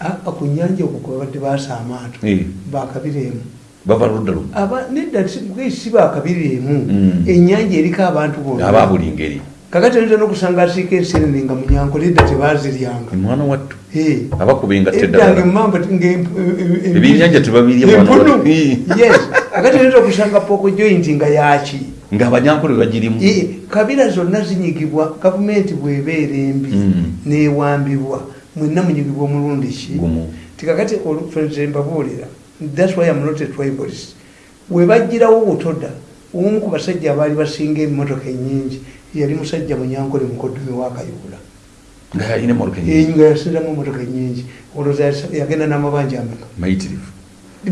Aa ku nyanja okwo kwe babadde baasa amaato. Eh. bakabireemu bava ludda aba nedda si bakabireemu Mm. ennyanja eriko abantu bonna. Aba buli ngeri kakati oyinza n'okusanga asiika ensenene nga munyanko nedda tebaziryanga mwana wattu Eh. abakubenga eddange teddala mamba Ebyennyanja tebabirya mwana empunu. wa- Eh. [LAUGHS] yes. Kakati oyinza okusanga poko joint nga yaki nga abanyankole bagirimu. Kabira zonna zinyigibwa gavumenti bwebeera embi Mm. newambibwa mwenna munyigibwa omulundi ki? Tikakati olufenze mbabuulira thats why am not a tribalist. Webagirawo butoda omu ku basajja abaali basinga emmotoka enyingi yali musajja munyankole mukodomi wakayula nga yalina enyingi nga yasinzamu emmotoka enyingi olowooza yagenda n'amabanja ameka. Mayitirivu.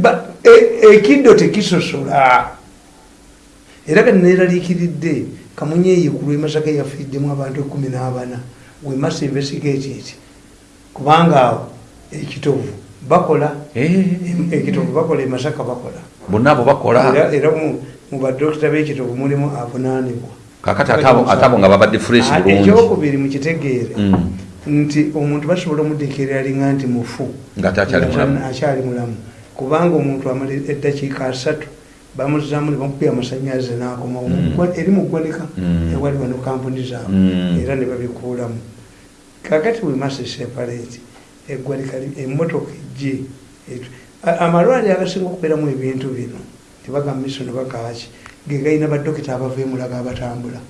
Ba- e- ekiddo tekisosola. Era kaneeraliikiridde kamunyeeyi ku lwemasaka yafiiddemu abantu ekumi n'abana wemasa investigate eti kubanga awo ekitovu bakola em- ekitovu bakola emasaka bakola. Bonna abo bakola. Era mu- badokita b'ekitovu mulimu avunaanibwa kakati ate abo- ate abo nga babadde fresh bulungi ekyokubiri mukitegeere Mm. nti omuntu basobola omuddekeera alinga nti mufu akyali mulamu. Kubanga omuntu amala eddakiika asatu bamuzaamu ne bamukubya amasanyalaze n'akoma Mm. eri mu ggwanika Mm. ewali wano kampuni zaabwe era ne babikuulamu kakati wemasa separate eggwanika emmotoka ejje amalwaliro agasinga okubeeramu ebintu bino tebagamba miso ne bakaaki ge galina badokita abava emulaga abatambula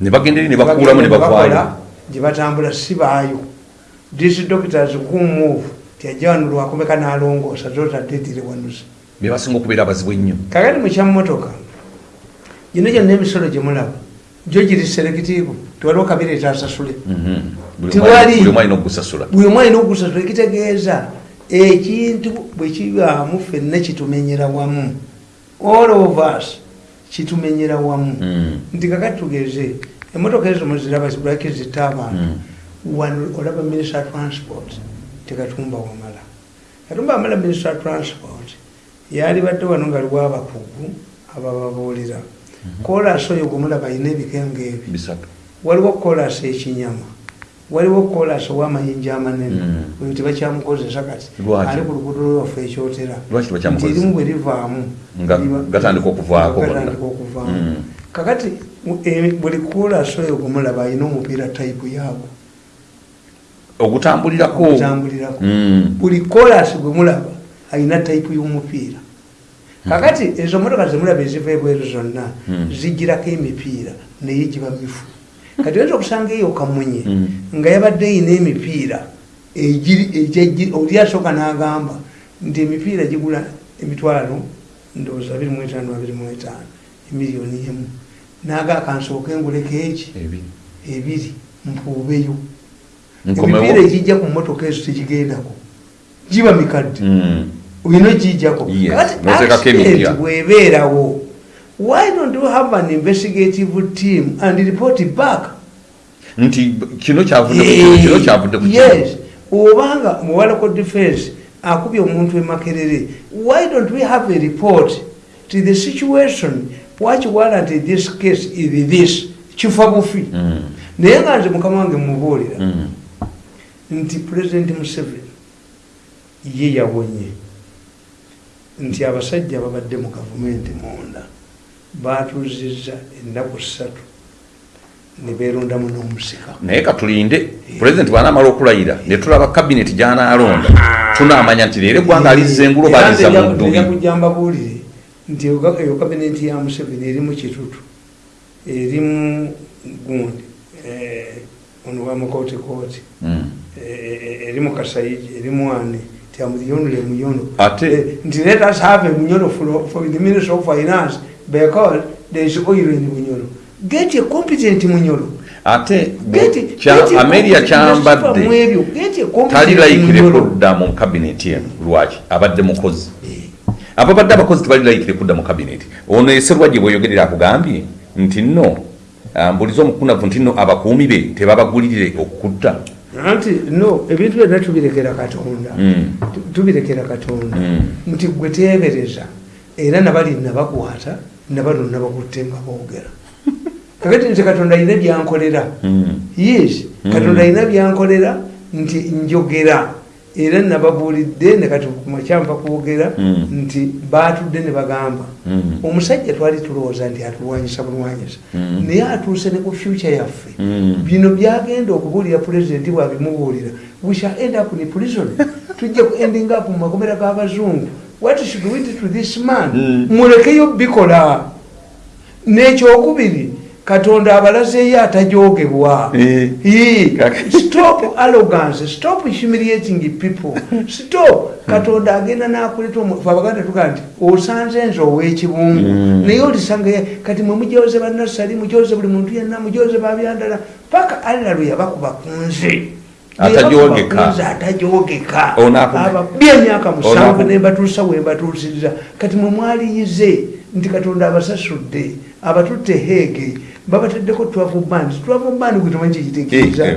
ne bagenda eri ne bakuulamu ne bavaayo gye batambula si baayo. These doctors kumove tiajja wano lwakomeka n'alongoosa zotadde tirewanusa be basinga okubeera abazibu ennyo. Kakati mukyamotoka gino gyonna emisolo gye mulaba gyo giri selekitiivu tewaliwo kabireeta asasule Mhm. Buli omwana- buli omu alina okugusasula ekitegeeza ekintu bwe kibaamu ffenna kitumenyera wamu. All of us kitumenyera wamu. Mm. nti kakati tugeze emotoka ezo muziraba zibulaki zitta abantu wano olaba minister of transport. Tekatumba wamala. Katumba wamala minister of transport. Yali badde wano nga liwo abakugu abababuulira kolasi oyo gwemulaba ayina ebikenga ebi waliwo kolasi ekinyama waliwo kolasi ow'amayinja amanene oyo tebakyamukozesa kati ali ku luguudo lwaffe ekyotera. Nti erimu bwe livaamu gatandika okuvaako gonna. gatandika okuvaamu. Mm. kakati buli kolasi oyo gwemulaba ayina omupiira tayipu yaagwo. Ogutambulirako? Okutambulirako Mm. buli kolasi gwemulaba ayina tayipu y'omupiira. Kakati ezo motoka zemulaba eziva ebweru zonna zigirako emipiira naye giba mifu kati oyinza okusanga eyo kamunye Mm. nga yabadde eyina emipiira oli asooka n'agamba nti emipiira gigula emitwalo ndowooza 25 25 emiliyoni emu naga akansooka enguleko eki Ebiri. ebiri mpuubeyo emipiira egijja ku motoka ezo tegigendako giba mikadde Mm. olina ogijjako emipya. bwebeerawo why don't you have an investigative team and report back? Nti kino kyavudde ku kino, kino kyavudde ku kino. yes. Obanga muwalako defense akubye omuntu emakerere why don't we have a report to the situation? What warranted this case is this? Kifa bufi. Mm. naye nga nze mukama wange mubuulira. Mm. nti pulezidenti museveni ye yawonye. Nti abasajja babadde mu gavumenti munda batuuzizza ennaku ssatu. Ne beerondamu n'omusika naye katulinde pulezidenti bwanaamala okulayira ne tulaba kabineti gyanaalonda tunaamanya nti leero eggwanga alizza engulo baliza mu ddubi kujja mbabuulire nti eyo- kabinenti ya museveni eri mu kitutu eri mu gundi eh, ono wa mukootikooti Mm. eh, eri mu kasayiji eri mu ani nti amuyonule muyono Eh, nti let us have a muyono for the minister of finance because there is oil in muyono get a competent muyono ate ameria kyambadde talilayikire munyolo. kudda mu kabineti eno. Lwaki? Abadde mukozi. Eh, ababadde abakozi tebalilayikire kudda mu kabineti. Ono eserwajje bweyogerera akugambye nti nno ah, mbuliza omukunavu nti nno abakuumi be tebabagulirire okukutta. Anti no ebintu byonna tubirekera katonda. Mm. Tu- tubirekera katonda. Mm. nti gwe teebereza era nabali nabakwata nabano nabakutte nga boogera. Kakati nze katonda alina byankolera. Yes Mm. katonda alina byankolera nti njogera. Era nababuulidde ne kati kumakyampa kwogera Mm. nti batudde ne bagamba. Mm. omusajja twali tulowooza nti atulwanyisa bulwanyisa. Naye atuuse ne ku fyuca yaffe. Bino byagenda okubuulira pulezidenti bwabimubuulira. We shall end up in prison. [LAUGHS] Tujja ku ending up mu makomera g'abazungu what should we do to this man? Mm. mulekeyo bikola. N'ekyokubiri katonda abalazeeyo atajogebwa. Stop arrogance. Stop humiliating people. Stop. Katonda agenda nakuleta abaganda tugaa nti osanze nze ow'ekibungu. Mm. naye olisanga kati mwe mujoze bannasali mujoze buli muntu yenna mujoze babyandala. Paka alira lwe yabakuba ku nze Aku- ababbi emyaka musanvu nembatuusa wembatuusiriza kati mwe mwaliyize nti katonda abasasudde abatutte heege babataddeko twavu bandi twavu bandi gwe temanyi Eh, eh,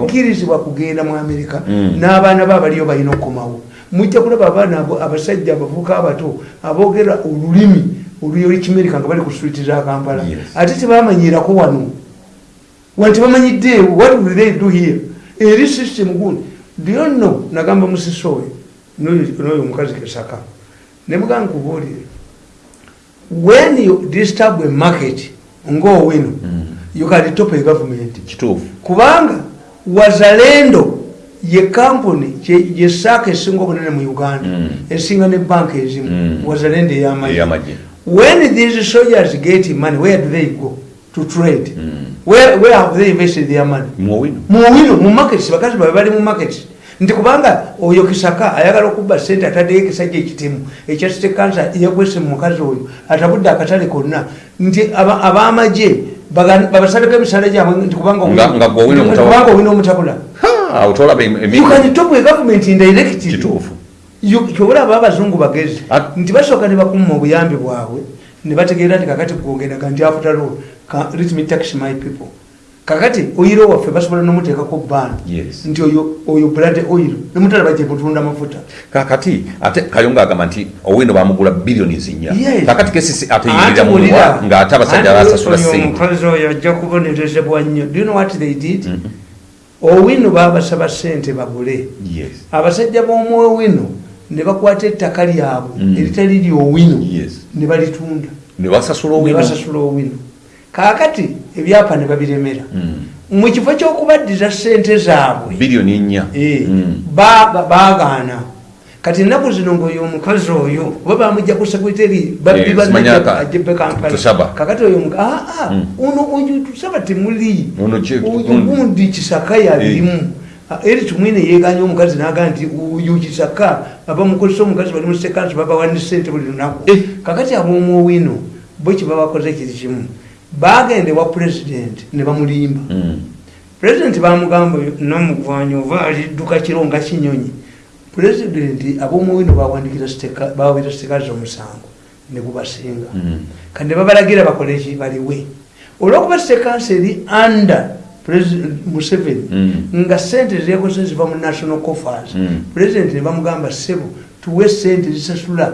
tokkirizibwa kugenda mu amerika Mm. n'abaana be abaliyo balina okukomawo. Mujja kulaba abaana abasajja abavuka abato aboogera olulimi olwekimerika nga bali ku switi za kampala. Ate tebamanyirako wano. Wano tebamanyidde what will they do here eri system gundi. Lyonno nagamba musisowe n'oyo n'oyo omukazi kesaka. Nemugamba nkubuulire when you disturb a market ngaowino you can top a government. Kituufu. Kubanga wazalendo ye kampuni ye saaka esinga obunene mu uganda Mm. esinga ne banka ezimu Mm. wazalendo eyamagye. When these soldiers get money where do they go to trade. Mm. where, where have they invested their money? Muwino muwino mu markets bakazi babe bali mu markets nti kubanga oyo kisaka ayagala okubba sente ataddeyo ekisajja ekitemu ekyasite kansa yakwese mu mukazi oyo atabudde akatale konna. Nti aba- ab'amagye babasaleko emisaala gyabwe kubanga owina omutabula. kubanga owina omutabula awo tolaba you can top a government indirect kituufu. Kyobula aba abazungu bagezi. Nti basooka ne bakuma obuyambi bwabwe ne bategeera nti kakati gwongendaga nti afutalo let me tax my people. Kakati oyiro waffe basobola nomuteekako Yes. nti oyo blood oil. Nemutala bajje mutunda mafuta. Kakati ate kayonga agamba nti owino bamugula biliyoni zinya. Kakati kesisi ateyirira mulira. ng'ate abasajja basasula sente oyo ajja kubonerezebwa nnyo do you know what they did? Owino babasaba sente bagule Yes. abasajja b'omwowino ne bakwata ettaka lyabwe Mm. eritali lyowino Yes. ne balitunda. Ne basasula owino kaakati ebyapa ne babiremera Mm. mu kifo ky'okubaddiza sente zaabwe biliyoni nnya Eh, Mm. baga- baagaana kati ennaku zino ngaoyo omukazi oyo oba bamujja ku sekreteri Eh, simanya ka- ajebe kampala kakati oyo omuka- ah, ah, Mm. ono oyo tusaba temuli gundi. kisaka yalimu Ah, eri tumwine yeganya omukazi naga nti oyo kisaka abamukozesa omukazi bali musekansi babawani sente buli lunaku Eh. kakati ab'omuowino bo kibabakoze kiri kimu bagende wa pulezidenti ne bamulimba Mm. pulezidenti bamugamba nomugwanya ova alidduka kiro nga kinyonyi pulezidenti ab'omuwino bawandikira siteka- bawabira sitekazi omusango ne gubasinga Mm. kati ne babalagira bakole eki baliwe olwokuba sitekansi eri under President museveni Mm. nga sente zekoze ziva mu national coffers pulezidenti ne bamugamba sebo tuwe sente zisasula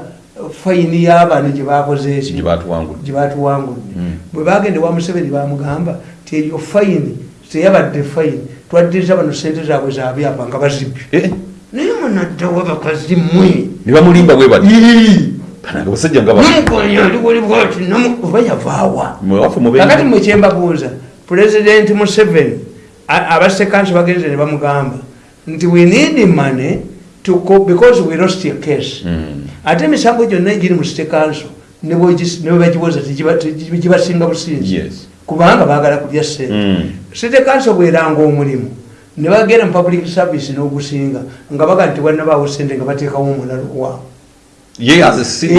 fayini y'abaana gye bakoze gye ekyo batuwangula gye batuwangudde Mm. bwe bagende wa museveni bamugamba ti eyo fayini teyabadde fayini. Twaddiriza bano sente zaabwe zabyapa nga bazibye Eh, naye munaddawo abakazi mwe ne bamulimba bwe bati abasajja oba yavaawa Mwe kakati mwekyembabuuza pulezidenti museveni abasekansi bagenze ne bamugamba nti we need money to because we lost a case. Mm. Ate emisango gyonna egiri mu state council ne bwegis- ne bwebagiwoza tegiba- tegi- gibasinga businzi kubanga baagala kulya sente Mm. state council bweranga omulimu ne bagenda mu public service n'ogusinga nga baga nti wannabaawo sente nga bateekawo omulalo waabwe Eh,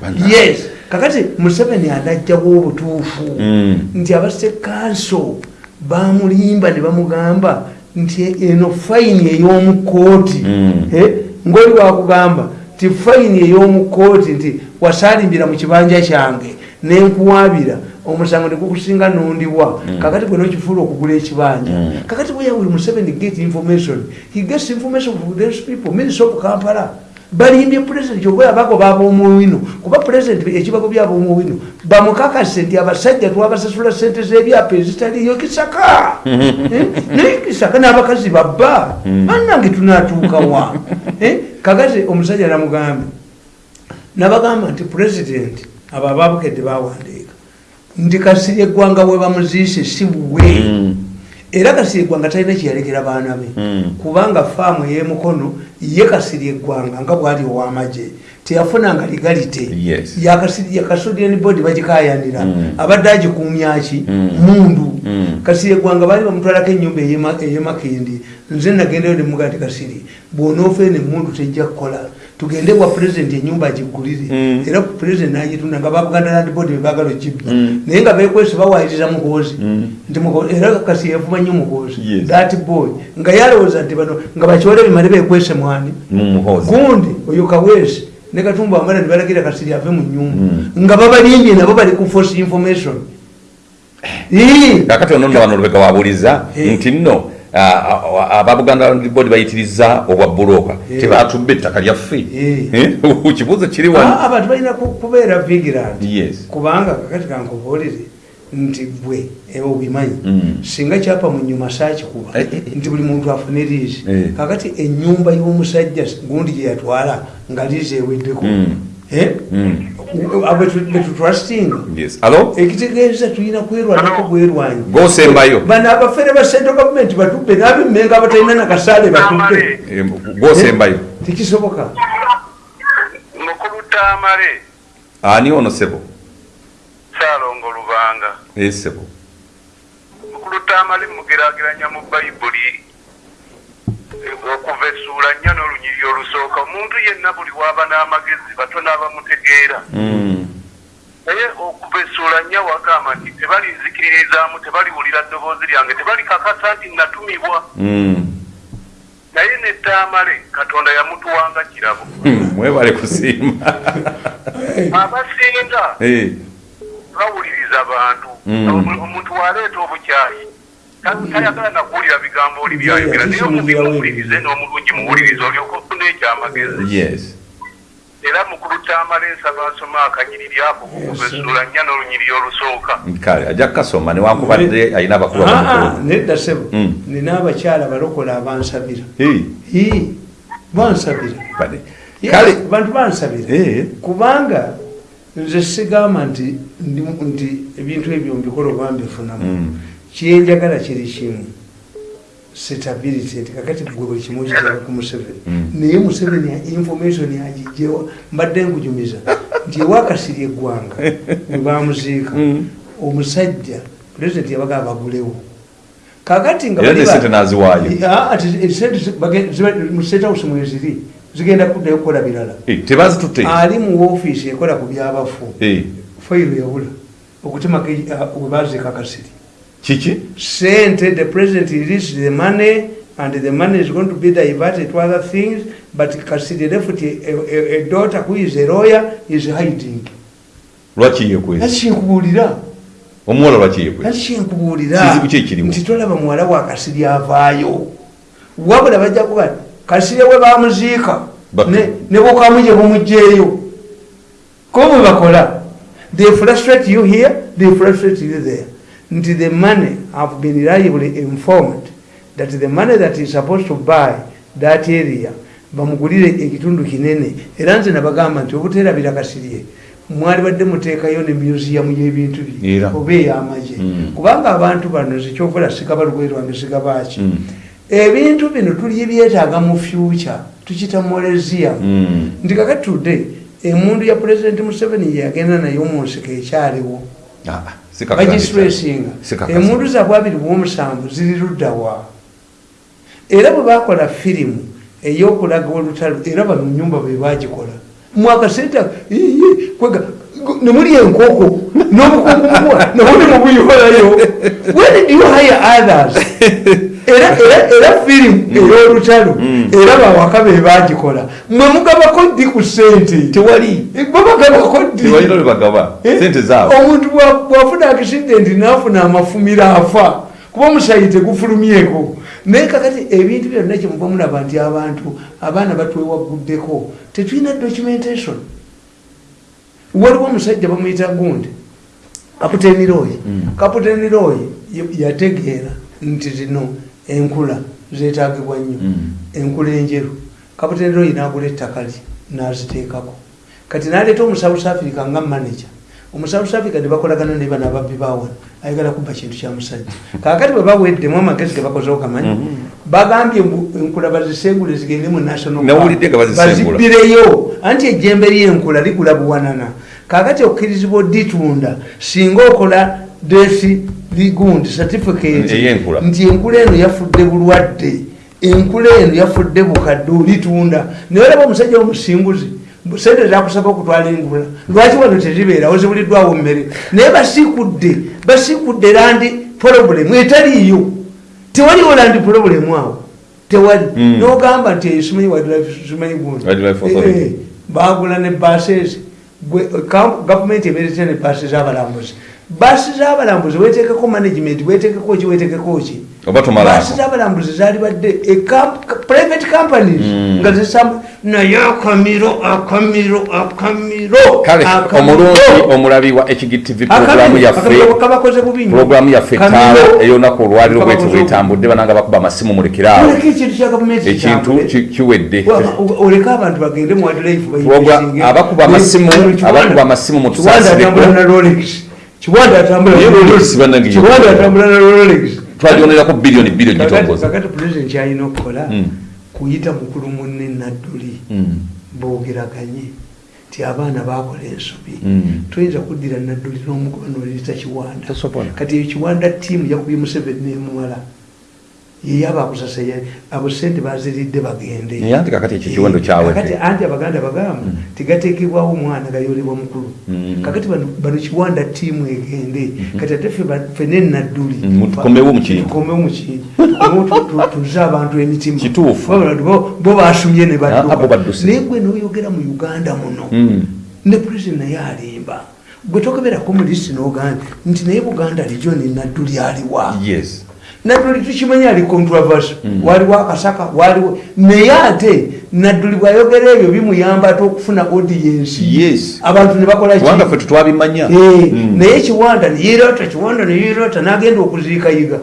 Bana. yes. Kakati museveni anajjawo obutuufu. Mm. nti abasekanso bamulimba ne bamugamba nti eno fayini ey'omukooti Mm. Ngaoli wakugamba ti fayini ey'omukooti nti wasalimbira mu kibanja kyange nenkuwabira omusango negukusinga nondibwa kakati gwe nokifuula okugula ekibanja Mm. kakati where will museveni get information he gets information from those people minister of kampala balimbye pulezidenti oba abagoba ab'omuwino kuba pulezidenti ekibago byab'omuwino bamukakase nti abasajja twabasasula sente z'ebyapa ezitaliyo kisaka. [LAUGHS] Eh, naye kisaka n'abakazi babba. Bannange tunatuukawa Eh, kakati omusajja namugambe nabagamba nti pulezidenti abo ababukedde bawandiika nti kasiri eggwanga we bamuziise si buwe Mm. Era kasiri eggwanga talina kyeyalekera baana be Mm. kubanga faamu ey'emukono ye kasiri eggwanga nga bwali ow'amagye teyafunanga legalite Yes. yakasodian bodi bagikayanira Mm. abadde agikumyaki Mm. mundu kasiri eggwanga baali bamutwalako enyumba ey'ema- ey'emakindi nze nagendayo nemuga nti kasiri bw'onoofeene emundu tejja kukola tugende bwa pulezidenti enyumba agigulire Mm. era pulezidenti nagitunda nga babuganda land board bebagala okibba Mm. naye nga bekwese bawayiriza muhoozi Mm. nti Muhoozi- era kasi yavuma nnyo muhoozi Yes. that boy nga yalowooza nti bano nga bakyole bimale bekwese mwani gundi oyo kaweesi ne katumba amala ne balagira kasiri ave mu nyumba Mm. nga babalimbye nabo bali ku force information kakati ono nno bano lubega wabuliza Eh. nti nno ababuganda land board bayitiriza obwa buloka Eh. tebatubba ettaka lyaffe Eh. Eh? [LAUGHS] kibuuzo kiri Ah, wano abantu balina ku- kubeera vigilant kubanga kakati kankubuulire nti bwe eh, obimanyi Mm. singa kyapa mu nyuma saakikuba nti buli muntu afune liizi kakati enyumba y'omusajja gundi gye yatwala nga liizi eweddeko Eh? Mm. Yes. Alo ekitegeeza tulina kwerwanako bwerwanyi gosembayo bano abafere ba central government batubbe n'abemmenga abatalina nakasaale batubbe Eh, gosembayo tekisoboka. Mukulu tamale ani ono sebo? Kyalongo lubanga. Eh, sebo. Mukulu tamale mugeraageranya mu bayibuli eh, okuva essuula nnya n'olunyiri olusooka. Omuntu yenna buli waaba n'amagezi batono abamutegeera Mm. naye okuva essuula nnya wagamba nti tebalizikiririzaamu tebaliwulira ddoboozi lyange tebalikakasa nti natumibwa. Mm. naye ne tamale katonda yamutuwanga kirabo. Hmm, mwebale kusiima [LAUGHS] abasinga bawuliriza bantu. Omu- omuntu waleeta obukyayi tayagala nakuwulira bigambo oli byayogera naye omubi muwulirize n'omulungi muwulirize olyoka ofuna ekyamagezi. Yes. Era mukulu tamala ensaba nsoma akanyiriri ako kukuva Yes. essula nnya n'olunyiriri olusooka kale ajja kukasoma newankubadde alina abakulu Ah, ah, nedda sebo Mm. nina abakyala balokola abansabira. Bansabira. Bantu bansabira. Eh. kubanga nze sigamba nti ebintu ebyo mbikola oba mbifunamu. Mm. Kyenjagala kiri kimu stability kakati gwe buli kimu okitaba ku museveni. Mm. naye museveni information agijjewa mbadde nkujumiza nti ewakasiri eggwanga we [LAUGHS] bamuziika. Mm. omusajja pulezidenti yabaga abagulewo. Kakati nga Era bali ne ba- sente n'aziwaayo. Ah, house mweziri zigenda kuddayo kukola birala. Eh, ali mu woofiisi ekola ku byabafu Eh, fayiro yabula okutemako ah, we baziika kasiri kiki? Sente the president released the money and the money is going to be diverted to other things but kasiri left a, a, a daughter who is a lawyer is hiding. Lwaki yekwezi laki kyenkubuulira omuwala lwaki yekwezi laki kyenkubuulira Kizibu ki ekirimu? nti tolaba muwala wa kasiri avaayo. Wabula bajja kuba kasiri we bamuziika Bak- ne ne bukamu gye bumugjeeyo. Ko bwe bakola? They frustrate you here they frustrate you there nti the money have been reliably informed that the money that is supposed to buy that area bamugulire ekitundu kinene. Era nze nabagamba nti obuteerabira kasirye mwali badde muteekayo ne museum y'ebintu bye oba ey'amagye. Mm. kubanga abantu bano zekyokola sigaba lugwe lwange sigabaaki Mm. ebintu bino tuli byetaaga mu future tukita molezia Mm. nti kakati tudde emundu ya pulezidenti museveni yeyagenda naye mu nsiko ekyaliwo Kakasi. emundu zaabwe abiri bwomusanvu ziri luddawa era bwe bakola firimu eyokulaga olutalo era bano nyumba be bagikola mwakasente kwega nemuli enkoko n'obukunkumubwa nabone mubuyolayo when did you hire others [LAUGHS] era era era firimu ey'olutalo. Era bawaka be bagikola. Mwe mugabako ddi ku sente tewali. Babagabako Eh? sente zaabo omuntu bwa- bwafuna akisidenti nafuna amafumira afa kuba omusayi tegufulumyeko naye kakati ebintu byonna kyemuva mulaba nti abantu abaana batwewaguddeko tetulina documentation. Waliwo omusajja bamuyita gundi kaputeni royi kaputeni royi yategeera nti zino enkula zetagibwa nnyo. Mm. enkula enjeru. Kaputeni royi nagula ettaka lye naziteekako. Kati naleeta omu south africa nga manager. Omu south africa nebakolagana ne bano ababbi bawana ayagala kubba kintu kya musajja. Kakati bwe baweddemu amagezi gebakozeho kamanyi bagambye mbu enkula bazisengule zigende mu national park. Nawulidde nga bazisengula. bazibbireyo anti ejjembe lyenkula ligula buwanana. Kakati okkirizibwa oditunda singa okola desi ligundi certificate Ey'enkula. nti enkula eno yafudde bulwadde enkula eno yafudde bukadde olitunda naye olaba omusajja omusinguzi sente zakusaba okutwala enkula. Lwaki wano tezibeerawo zibuliddwawo mmere naye basikudde basikudde landi problemu etaliiyo. Tewaliwo landi problemu awo. Tewali. Mm. nogamba nti simanyi simanyi gundi. Eh, eh, bagula ne bases gavumenti ebeerete ne basi z'abalambuzi basi z'abalambuzi wetekeko management wetekeko ki wetekeko ki? Basi z'abalambuzi zali badde e private companies Mm. nga zisamba naye akamiro akamiro akamiro kale omulungi omulabi wa hgtv Akamiro, programu yaffe programu yaffe taala eyolunaku olwaliro Kabakoze bwetambudde bananga bakuba amasimu mulekerawo Oleke ekintu kya gavumenti ekintu kitambule. ki- kiwedde. Oleka abantu bagende mu Program- abakuba amasimu- abakuba amasimu mu kiwanda atambula na rolex kiwanda atambula na rolex twajonerako biliyoni biliyoni gitongoza kakati pulezidenti kyalina okukola Mm. kuyita mukulu munne nadduli Mm. boogeraganye nti abaana bakola ensobi. Mm. tuyinza kuddira nadduli n'omukuba noliyita kiwanda. Kati eyo kiwanda tiimu yakubye museveni nemuwala yeyaba akusasa abo sente baziridde bagende. Anti kakati ekyo kiwendo kyawedde. kakati anti abaganda bagamba tigateekebwawo omwana gayolebwa mukulu Mm. kakati bano kiwanda tiimu egende. Kati ate ffe ba- ffene nadduli. Mm, tukomewo mu kintu. Tukomewo tu- tu- tuze abantu emitima. Bo- basumye ne Ah, badduka badduse. naye gwe noyogera mu uganda muno Mm. ne pulezidenti naye alimba. Gwe tokeberako mu lisiti n'oganda nti naye buganda lijoni nadduli aliwa? Yes nadduli tukimanyi ali controversy waliwo akasaka waliwo. Naye ate nadduli bwayogera ebyo bimuyamba ate okufuna audience Yes. abantu ne bakola ki? kubanga ffe tetwabimanya. Eh, Mm. naye kiwanda neyirota kiwanda neyirota nagenda okuziikayiga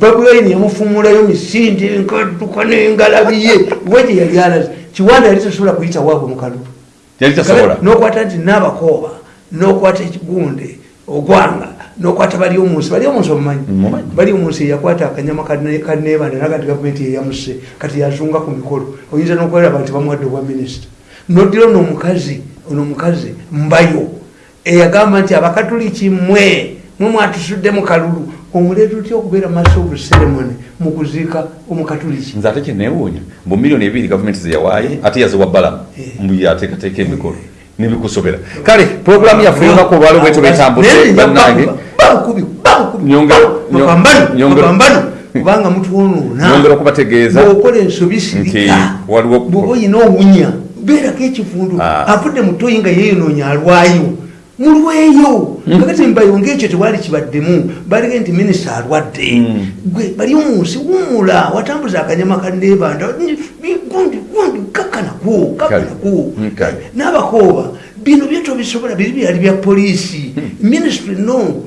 babuwaini yamufumulayo misinde nkadduka nengalabiye we gye yali alaze. Kiwanda yali tasobola kuyita waabwe mukalulu nokwata nti nabakooba nokwata ekigunde ogwanga nokwata bali omunsi bali omunsi omumanyi? Mumanyi. bali omunsi eyakkwata akanyama kanebanda naga nti gavumenti yeyamuse kati yazunga ku mikolo. Oyinza nokweraba nti bamuwadde obwa minisita. Noddira ono omukazi ono omukazi mbayo eyagamba nti abakatuliki mwe mwe mwatusudde mu kalulu omuleeta otya okubeera maso obu ceremony mu kuziika omukatuliki? Nze ate kyenewuunya mbu miliyoni ebiri gavumenti zeyawaayo ate yaziwa balamu Eh. mbu yateekateeka emikolo nebikusobera kale puroguramu yaffe olunaku olwaliro bwetyo bwetambudde bannange. Kubanga mutwonoona nyongera okubategeeza. Bwokola ensobi nti sirika waliwo bwoba oyina owunya beerako ekifundu Ah. avudde mutoyi nga yeeyonoonya alwayo. Mulweyo kakati mbayo ngaekyo tewali kibaddemu balige nti minisita alwadde. Mm. gwe bali omunsi wumula watambuza akanyama kanebanda gundi gundi kakanaku kakanaku Mm, kale. n'abakooba bino byeto bisobola biri byali bya poliisi. Ministry no.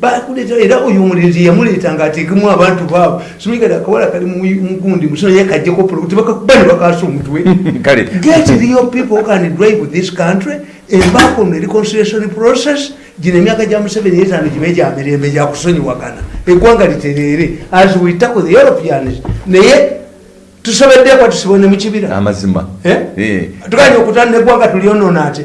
Bakuleeta era oyo omulenzi yamuleetanga ateekemu abantu baabo simigada akawala kali mu- mugundi musono ye kajjeko tebakakuba ne bakaasa omutwe. [LAUGHS] Get real people can drive this country embaako no reconciliation process. Gino emyaka gya museveni etaano gibe gya mirembe gyakusonyiwagana eggwanga litereere as we tackle the europeans naye tusobeddeko tusibe ne mukibira amazima. Eh? Eh. Tukanye okutanda eggwanga tulyonoona ate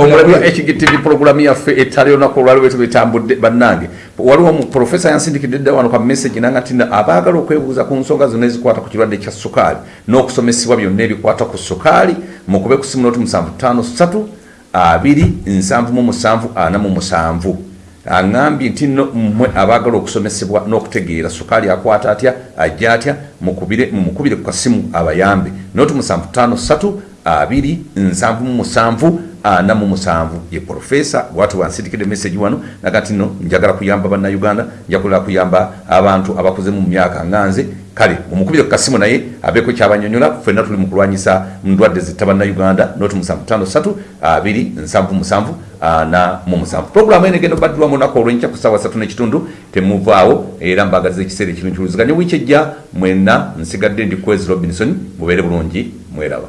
omulabi ekigtv puroguramu yaffe ettale olunaku olwaliwo etambudde bannange. Waliwo profesa yansindikidde dda wano ka message nanga tina abaagala okwebuuza ku nsonga zonna ezikwata ku kirwadde kya sukaali n'okusomesebwa byonna ebikwata ku sukaali mukube ku simu noti 753 2 7 47 47 aŋambye nti nno mmwe abaagala okusomesebwa n'okutegeera sukaali akwata atya ajja atya mukubire mumukubire ku kasimu abayambe. Ssatu abiri nsanvu mu musanvu ana mu musanvu ye profesa bwati wansindikidde message wano naga nti nno njagala kuyamba bannayuganda njakulira kuyamba abantu abakuze mu myaka nganze kale omukubire ku kasimu naye abeeko kyabanyonyola ffenna tuli mu kulwanyisa ndwadde zitta bannayuganda noti musanvu tano ssatu abiri nsanvu musanvu ana mu musanvu. Puroguramu eno egenda obaddirwamu olunaku olwenkya ku ssaawa ssatu n'ekitundu temuvaawo era mbagaliza ekiseera ekirunkiwuliziganya wiiki ejja mwenna nsigadde ndi kwezi robinson mubeere bulungi mweraba